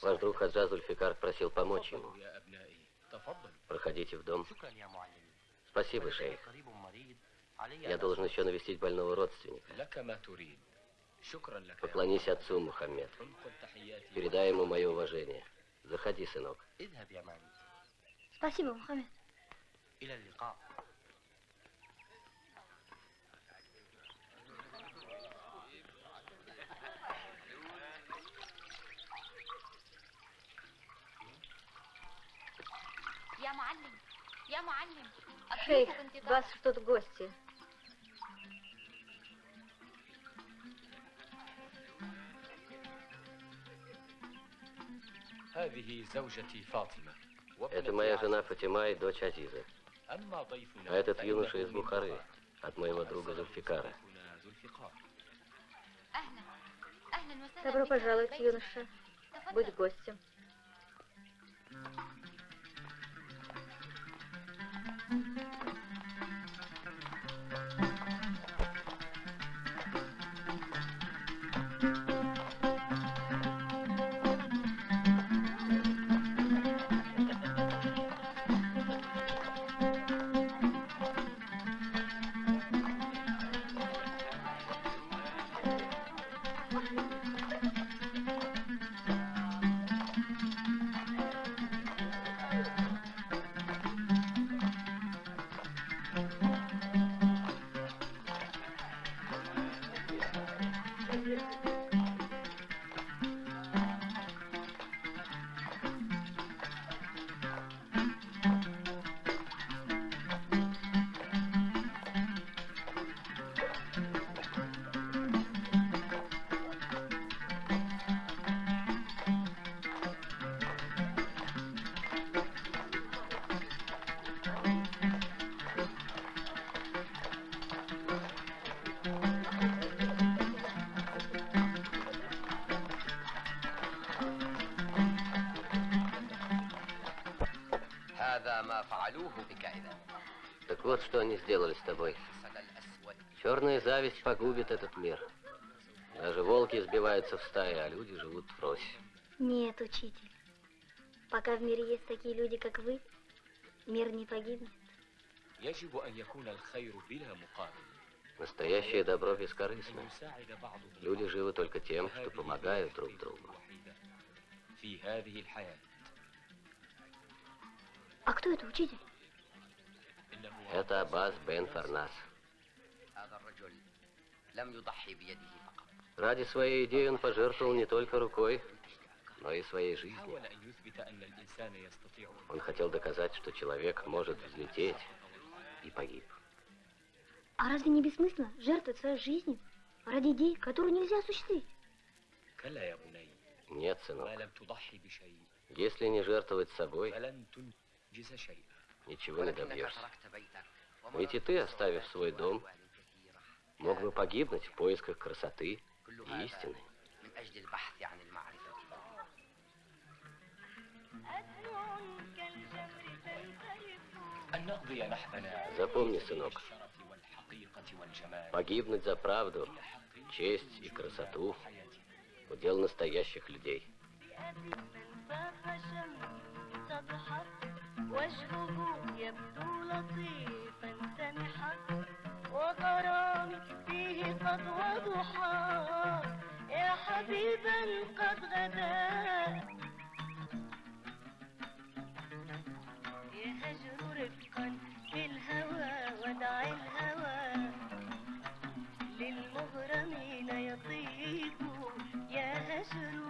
S17: Ваш друг Хаджа Зульфикар просил помочь ему. Проходите в дом. Спасибо, шейх. Я должен еще навестить больного родственника. Поклонись отцу, Мухаммед. Передай ему мое уважение. Заходи, сынок.
S16: Спасибо, Мухаммед.
S13: Шейх, вас ждут гости.
S17: Это моя жена Фатима и дочь Азиза. А этот юноша из Бухары, от моего друга Зульфикара.
S13: Добро пожаловать, юноша. Будь гостем.
S17: Так вот, что они сделали с тобой. Черная зависть погубит этот мир. Даже волки сбиваются в стаи, а люди живут в рось.
S2: Нет, учитель. Пока в мире есть такие люди, как вы, мир не погибнет.
S17: Настоящее добро бескорыстно. Люди живы только тем, что помогают друг другу.
S2: А кто это учитель?
S17: Это Аббас Бен Фарнас. Ради своей идеи он пожертвовал не только рукой, но и своей жизнью. Он хотел доказать, что человек может взлететь и погиб.
S2: А разве не бессмысленно жертвовать своей жизнью ради идеи, которую нельзя осуществить?
S17: Нет, сынок. Если не жертвовать собой, ничего не добьешься.
S18: تركت بيتك
S17: Ведь и ты, оставив свой дом, мог бы погибнуть в поисках красоты и
S18: كل هذا
S17: истины.
S18: من أجل البحث عن المعرفة
S19: أن نقضي نحبنا
S17: Запомни, сынок,
S19: الشرف والحقيقة والجمال
S17: погибнуть за правду, честь и красоту – удел настоящих людей.
S20: وجهه يبدو لطيفا وضحى يا حبيبا قد غدا. يهجر رفقا في الهوى ودع الهوى. للمغرمين يطيب. يا هجر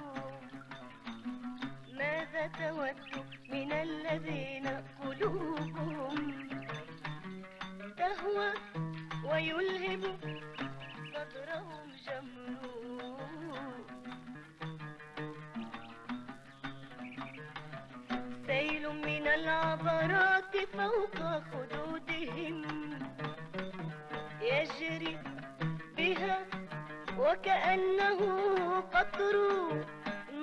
S20: ماذا تود من الذين قلوبهم؟ تهوى ويلهب صدرهم جمر سيل من العبرات فوق خدودهم يجري بها وكأنه قطر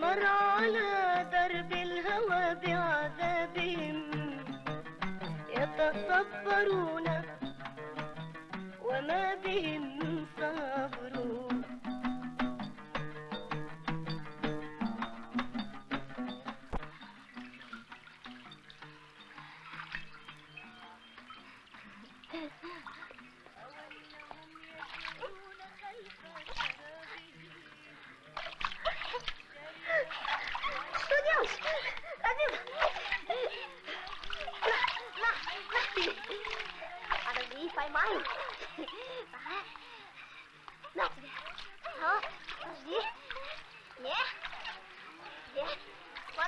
S20: مر على درب الهوى بعذابهم يتصبرون وما بهم صبر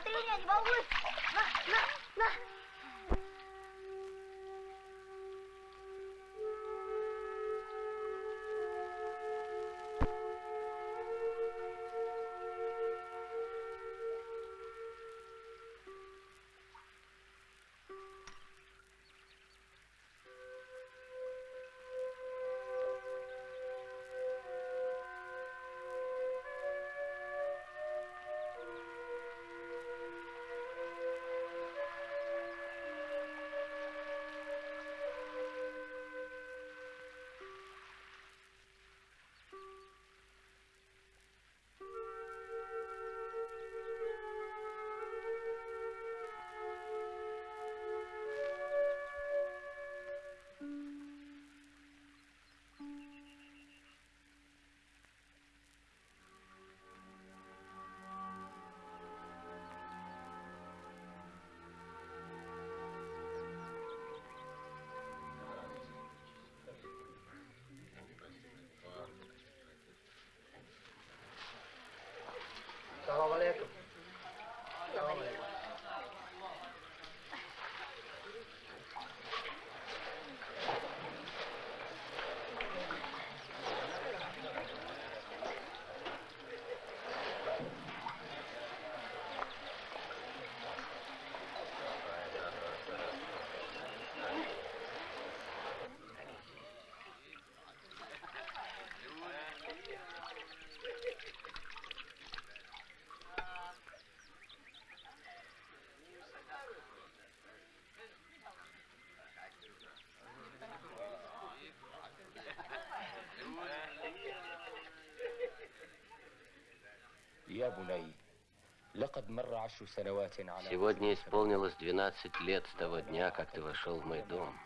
S12: Смотри, меня не волнуй. На,
S17: Сегодня исполнилось 12 лет с того дня, как ты вошел в мой дом.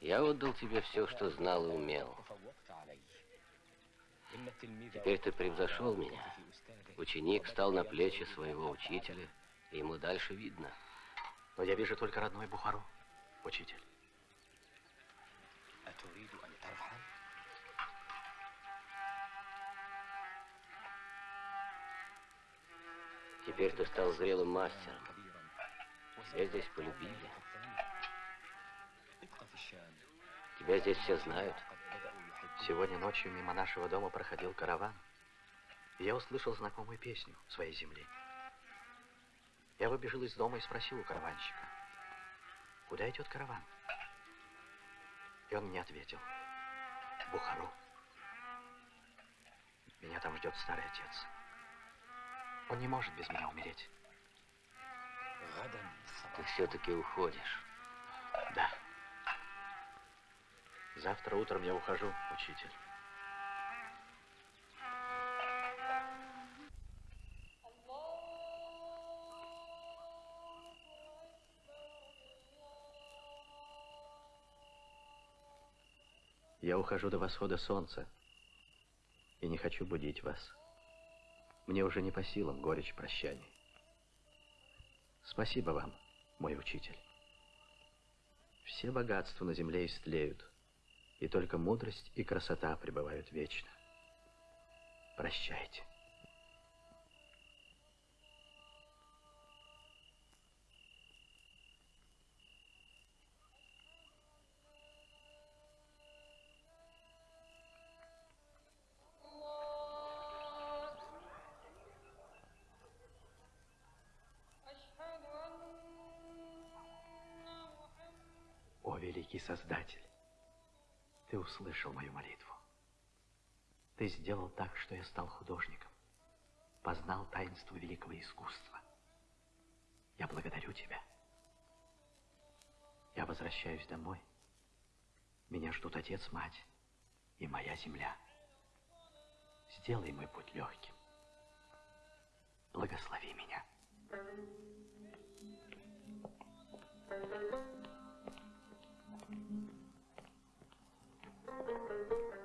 S17: Я отдал тебе все, что знал и умел. Теперь ты превзошел меня. Ученик стал на плечи своего учителя, и ему дальше видно.
S10: Но я вижу только родной Бухару, учитель.
S17: поезда стал зрелым мастером. Тебя здесь полюбили. Тебя здесь все знают.
S10: Сегодня ночью мимо нашего дома проходил караван. Я услышал знакомую песню своей земли. Я выбежал из дома и спросил у караванщика, куда идет караван? И он мне ответил, Бухару. Меня там ждет старый отец. Он не может без меня умереть.
S17: Ты все-таки уходишь.
S10: Да. Завтра утром я ухожу, учитель. Я ухожу до восхода солнца и не хочу будить вас. Мне уже не по силам горечь прощаний. Спасибо вам, мой учитель. Все богатства на земле истлеют, и только мудрость и красота пребывают вечно. Прощайте. Великий Создатель, Ты услышал мою молитву. Ты сделал так, что я стал художником, познал таинство великого искусства. Я благодарю Тебя. Я возвращаюсь домой, Меня ждут отец, мать и моя земля. Сделай мой путь легким. Благослови меня.
S16: Мэнни, thank you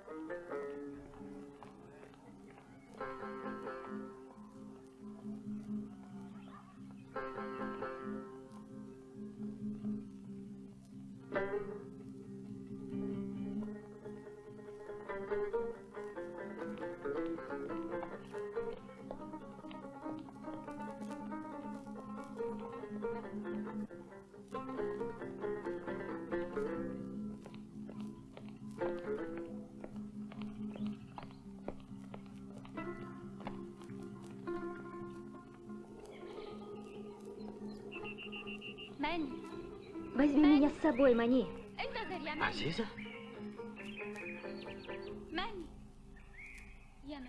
S13: Возьми меня с собой, Мани.
S10: Азиза?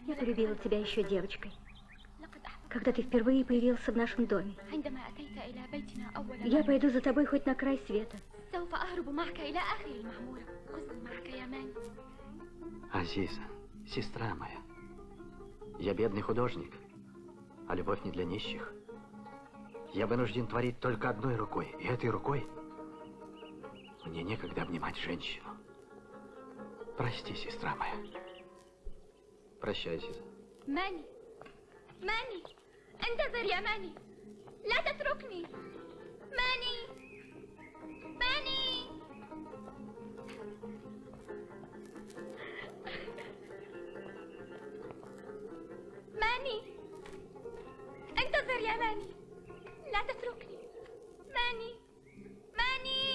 S13: Я полюбила тебя еще девочкой, когда ты впервые появился в нашем доме. Я пойду за тобой хоть на край света.
S10: Азиза, сестра моя, я бедный художник, а любовь не для нищих Я вынужден творить только одной рукой, и этой рукой мне некогда обнимать женщину. Прости, сестра моя. Прощай, Азиза.
S16: ماني ماني انتظر يا ماني لا تتركني ماني ماني ماني انتظر يا ماني لا تتركني ماني ماني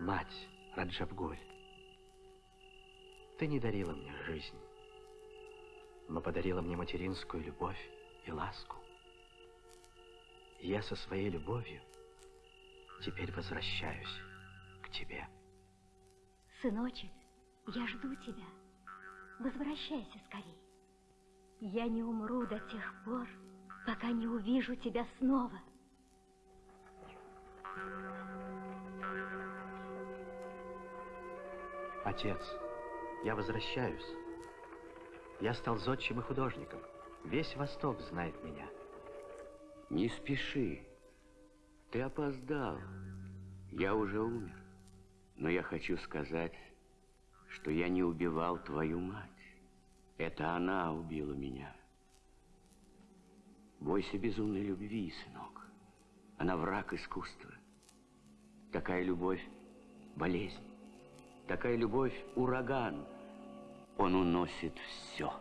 S10: Мать Раджабгуль, ты не дарила мне жизнь, но подарила мне материнскую любовь и ласку. И я со своей любовью теперь возвращаюсь к тебе.
S13: Сыночек, я жду тебя. Возвращайся скорей. Я не умру до тех пор, пока не увижу тебя снова.
S10: Отец, я возвращаюсь. Я стал зодчим и художником. Весь Восток знает меня.
S8: Не спеши. Ты опоздал. Я уже умер. Но я хочу сказать, что я не убивал твою мать. Это она убила меня. Бойся безумной любви, сынок. Она враг искусства. Такая любовь — болезнь. Такая любовь — ураган. Он уносит все.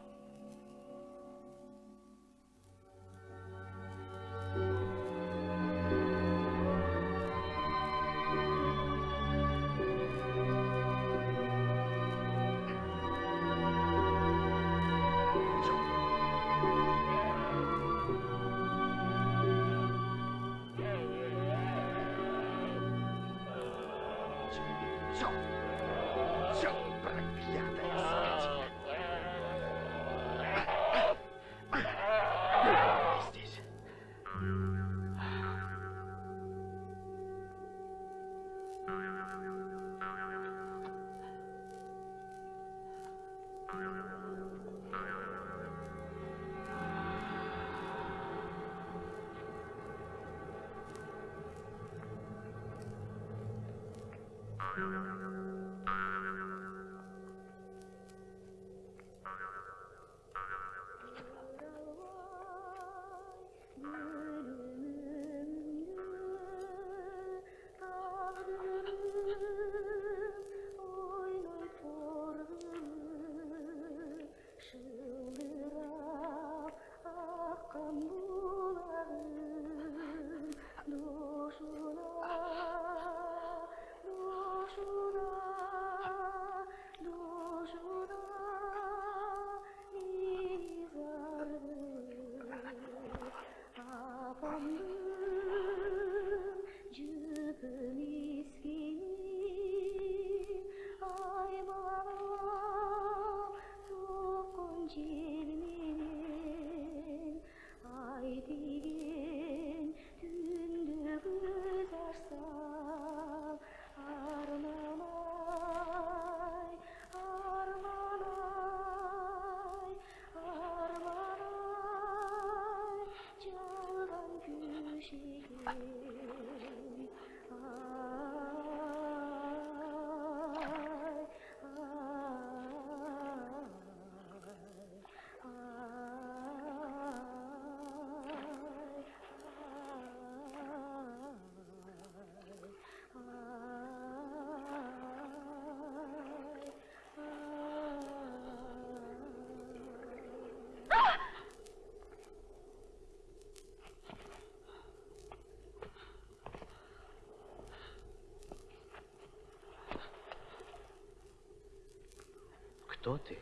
S10: Кто ты?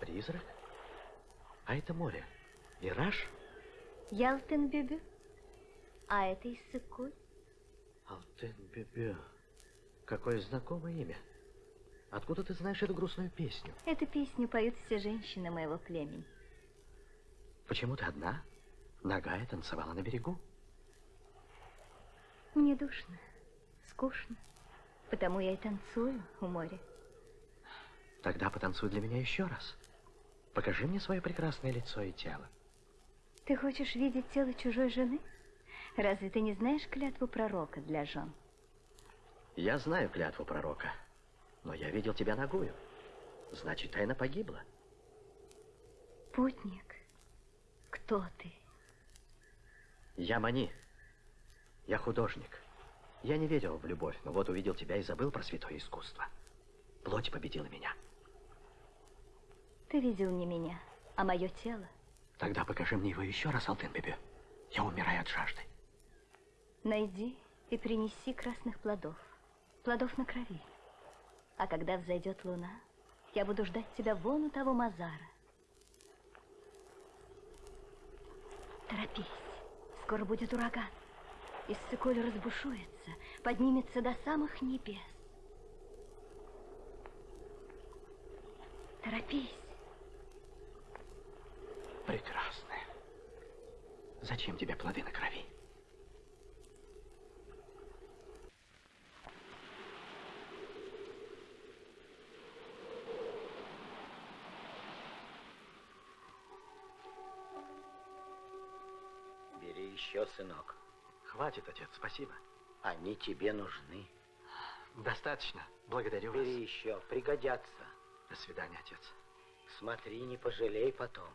S10: Призрак? А это море. Ираж?
S13: Ялтен Бюбю. А это Иссыкуль.
S10: Алтен Бебе. Какое знакомое имя. Откуда ты знаешь эту грустную песню?
S13: Эту песню поют все женщины моего племени.
S10: Почему ты одна? Ногая танцевала на берегу.
S13: Мне душно, скучно. Потому я и танцую у моря.
S10: Тогда потанцуй для меня еще раз. Покажи мне свое прекрасное лицо и тело.
S13: Ты хочешь видеть тело чужой жены? Разве ты не знаешь клятву пророка для жен?
S10: Я знаю клятву пророка, но я видел тебя ногую. Значит, тайна погибла.
S13: Путник, кто ты?
S10: Я Мани. Я художник. Я не верил в любовь, но вот увидел тебя и забыл про святое искусство. Плоть победила меня.
S13: Ты видел не меня, а мое тело.
S10: Тогда покажи мне его еще раз, Алтын Бебе. Я умираю от жажды.
S13: Найди и принеси красных плодов. Плодов на крови. А когда взойдет луна, я буду ждать тебя вон у того Мазара. Торопись, скоро будет ураган. Иссыколь разбушуется, поднимется до самых небес. Торопись.
S10: Прекрасная. Зачем тебе плоды на крови?
S1: Бери еще, сынок.
S10: Хватит, отец, спасибо.
S1: Они тебе нужны.
S10: Достаточно. Благодарю
S1: Бери
S10: вас.
S1: еще, пригодятся.
S10: До свидания, отец.
S1: Смотри, не пожалей потом.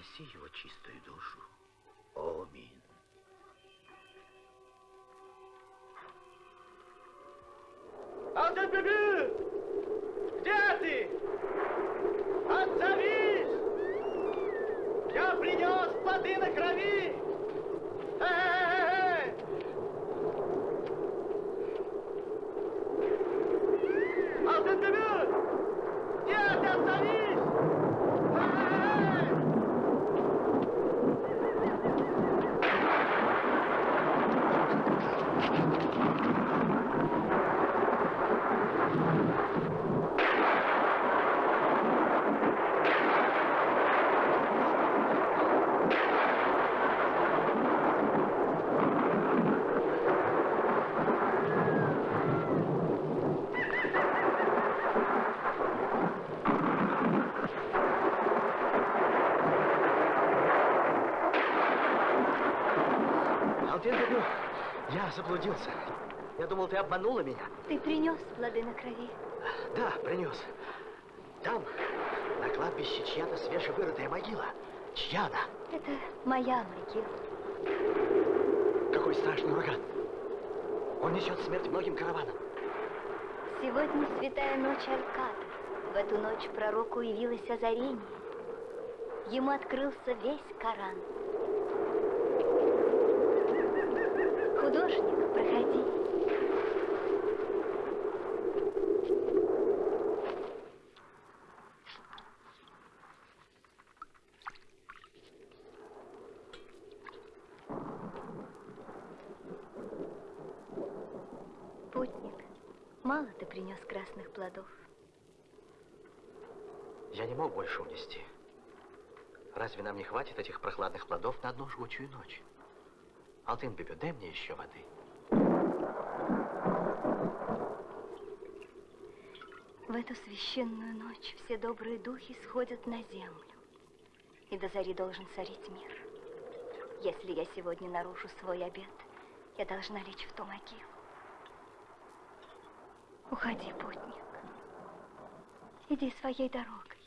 S1: Спаси его чистую душу. Амин.
S3: Алтенбебю! Где ты? Отзовись! Я принес плоды на крови! Эй! Алтенбебю! Где ты? Отзовись! Эй!
S10: Алтын Бебе, я заблудился. Я думал, ты обманула меня.
S13: Ты принес плоды на крови.
S10: Да, принес. Там, на кладбище, чья-то свежевырытая могила. Чья она?
S13: Это моя могила.
S10: Какой страшный ураган. Он несет смерть многим караванам.
S13: Сегодня святая ночь Альката. В эту ночь пророку явилось озарение. Ему открылся весь Коран. Художник, проходи. Путник, мало ты принес красных плодов.
S10: Я не мог больше унести. Разве нам не хватит этих прохладных плодов на одну жгучую ночь? Алтын Бебе, дай мне еще воды.
S13: В эту священную ночь все добрые духи сходят на землю. И до зари должен царить мир. Если я сегодня нарушу свой обет, я должна лечь в ту могилу. Уходи, путник. Иди своей дорогой.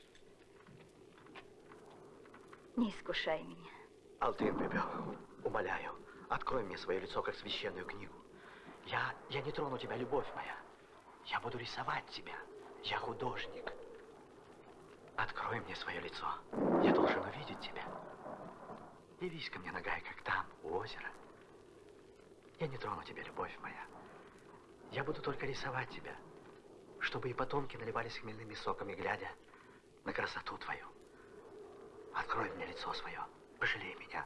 S13: Не искушай меня.
S10: Алтын Бебе, умоляю, открой мне свое лицо как священную книгу. Я, я не трону тебя, любовь моя. Я буду рисовать тебя. Я художник. Открой мне свое лицо. Я должен увидеть тебя. Явись ко мне ногая, как там, у озера. Я не трону тебя, любовь моя. Я буду только рисовать тебя. чтобы и потомки наливались хмельными соками, глядя на красоту твою. Открой мне лицо свое, пожалей меня.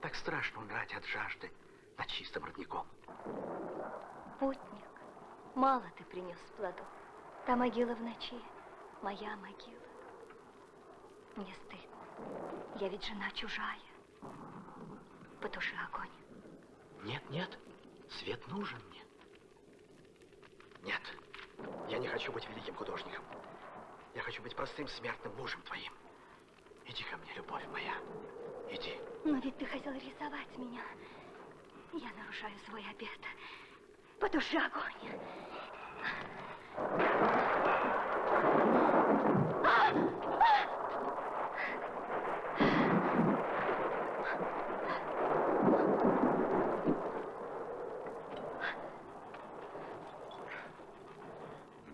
S10: Так страшно умирать от жажды над чистым родником.
S13: Путник, мало ты принес плодов. Та могила в ночи, моя могила. Мне стыдно. Я ведь жена чужая. Потуши огонь.
S10: Нет, нет, свет нужен мне. Нет, я не хочу быть великим художником. Я хочу быть простым смертным мужем твоим. Иди ко мне, любовь моя. Иди.
S13: Но ведь ты хотел рисовать меня. Я нарушаю свой обет. Потуши огонь.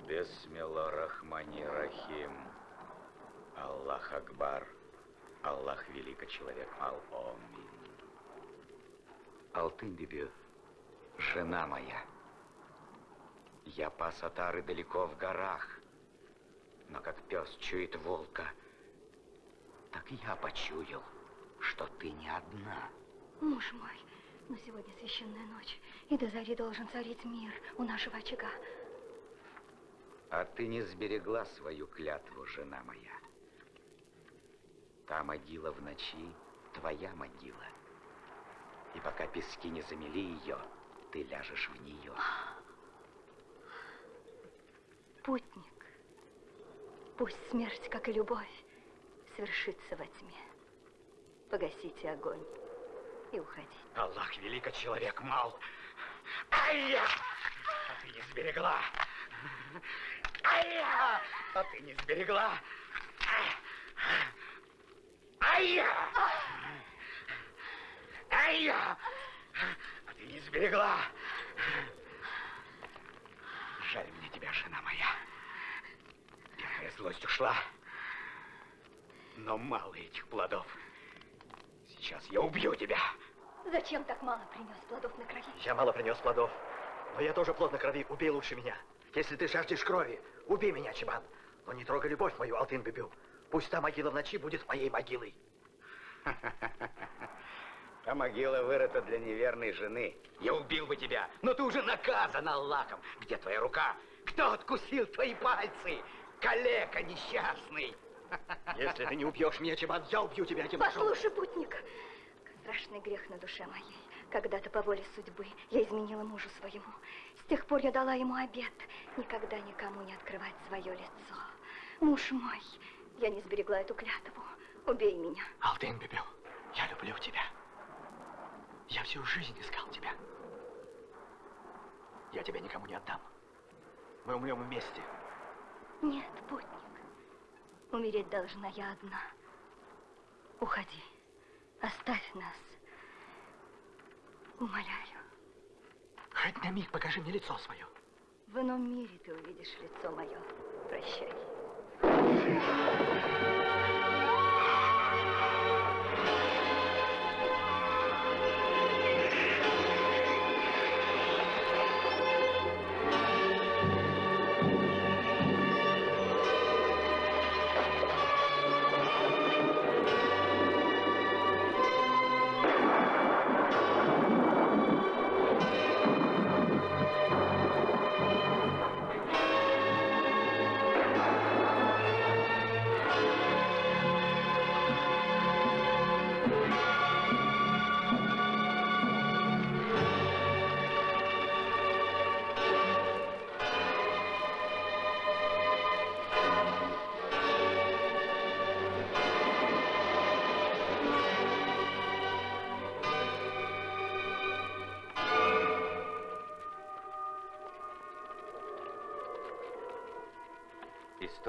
S11: Бесмило Рахмани Рахим. Аллах Акбар. Аллах велика человек мал. Амин. Алтын Бибю, жена моя. Я пас отары далеко в горах. Но как пес чует волка, так я почуял, что ты не одна.
S13: Муж мой, но сегодня священная ночь, и до зари должен царить мир у нашего очага.
S11: А ты не сберегла свою клятву, жена моя. Та могила в ночи твоя могила. И пока пески не замели ее, ты ляжешь в нее.
S13: Путник, пусть смерть, как и любовь, свершится во тьме. Погасите огонь и уходите.
S11: Аллах велика человек мал. Ай-я! А ты не сберегла. Ай-я! А ты не сберегла. Ай-я! Ай-я! А ты не сберегла. Жаль мне тебя, жена моя. Первая злость ушла. Но мало этих плодов. Сейчас я убью тебя.
S13: Зачем так мало принес плодов на крови?
S10: Я мало принес плодов, но я тоже плод на крови. Убей лучше меня. Если ты жаждешь крови, убей меня, Чебан. Но не трогай любовь мою, Алтын Бибю. Пусть та могила в ночи будет моей могилой.
S11: А могила вырыта для неверной жены. Я убил бы тебя, но ты уже наказан Аллахом. Где твоя рука? Кто откусил твои пальцы? Калека несчастный.
S10: Если ты не убьешь меня, Чебан, я убью тебя ножом.
S13: Послушай, путник, страшный грех на душе моей. Когда-то по воле судьбы я изменила мужу своему. С тех пор я дала ему обет никогда никому не открывать свое лицо. Муж мой, я не сберегла эту клятву. Убей меня.
S10: Алтын Бибю, я люблю тебя. Я всю жизнь искал тебя. Я тебя никому не отдам. Мы умрем вместе.
S13: Нет, путник. Умереть должна я одна. Уходи. Оставь нас. Умоляю.
S10: Хоть на миг покажи мне лицо свое.
S13: В ином мире ты увидишь лицо мое. Прощай. Thank you.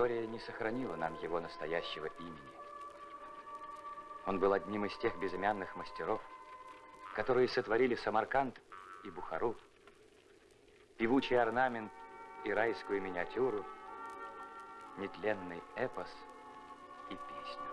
S21: История не сохранила нам его настоящего имени. Он был одним из тех безымянных мастеров, которые сотворили Самарканд и Бухару, певучий орнамент и райскую миниатюру, нетленный эпос и песню.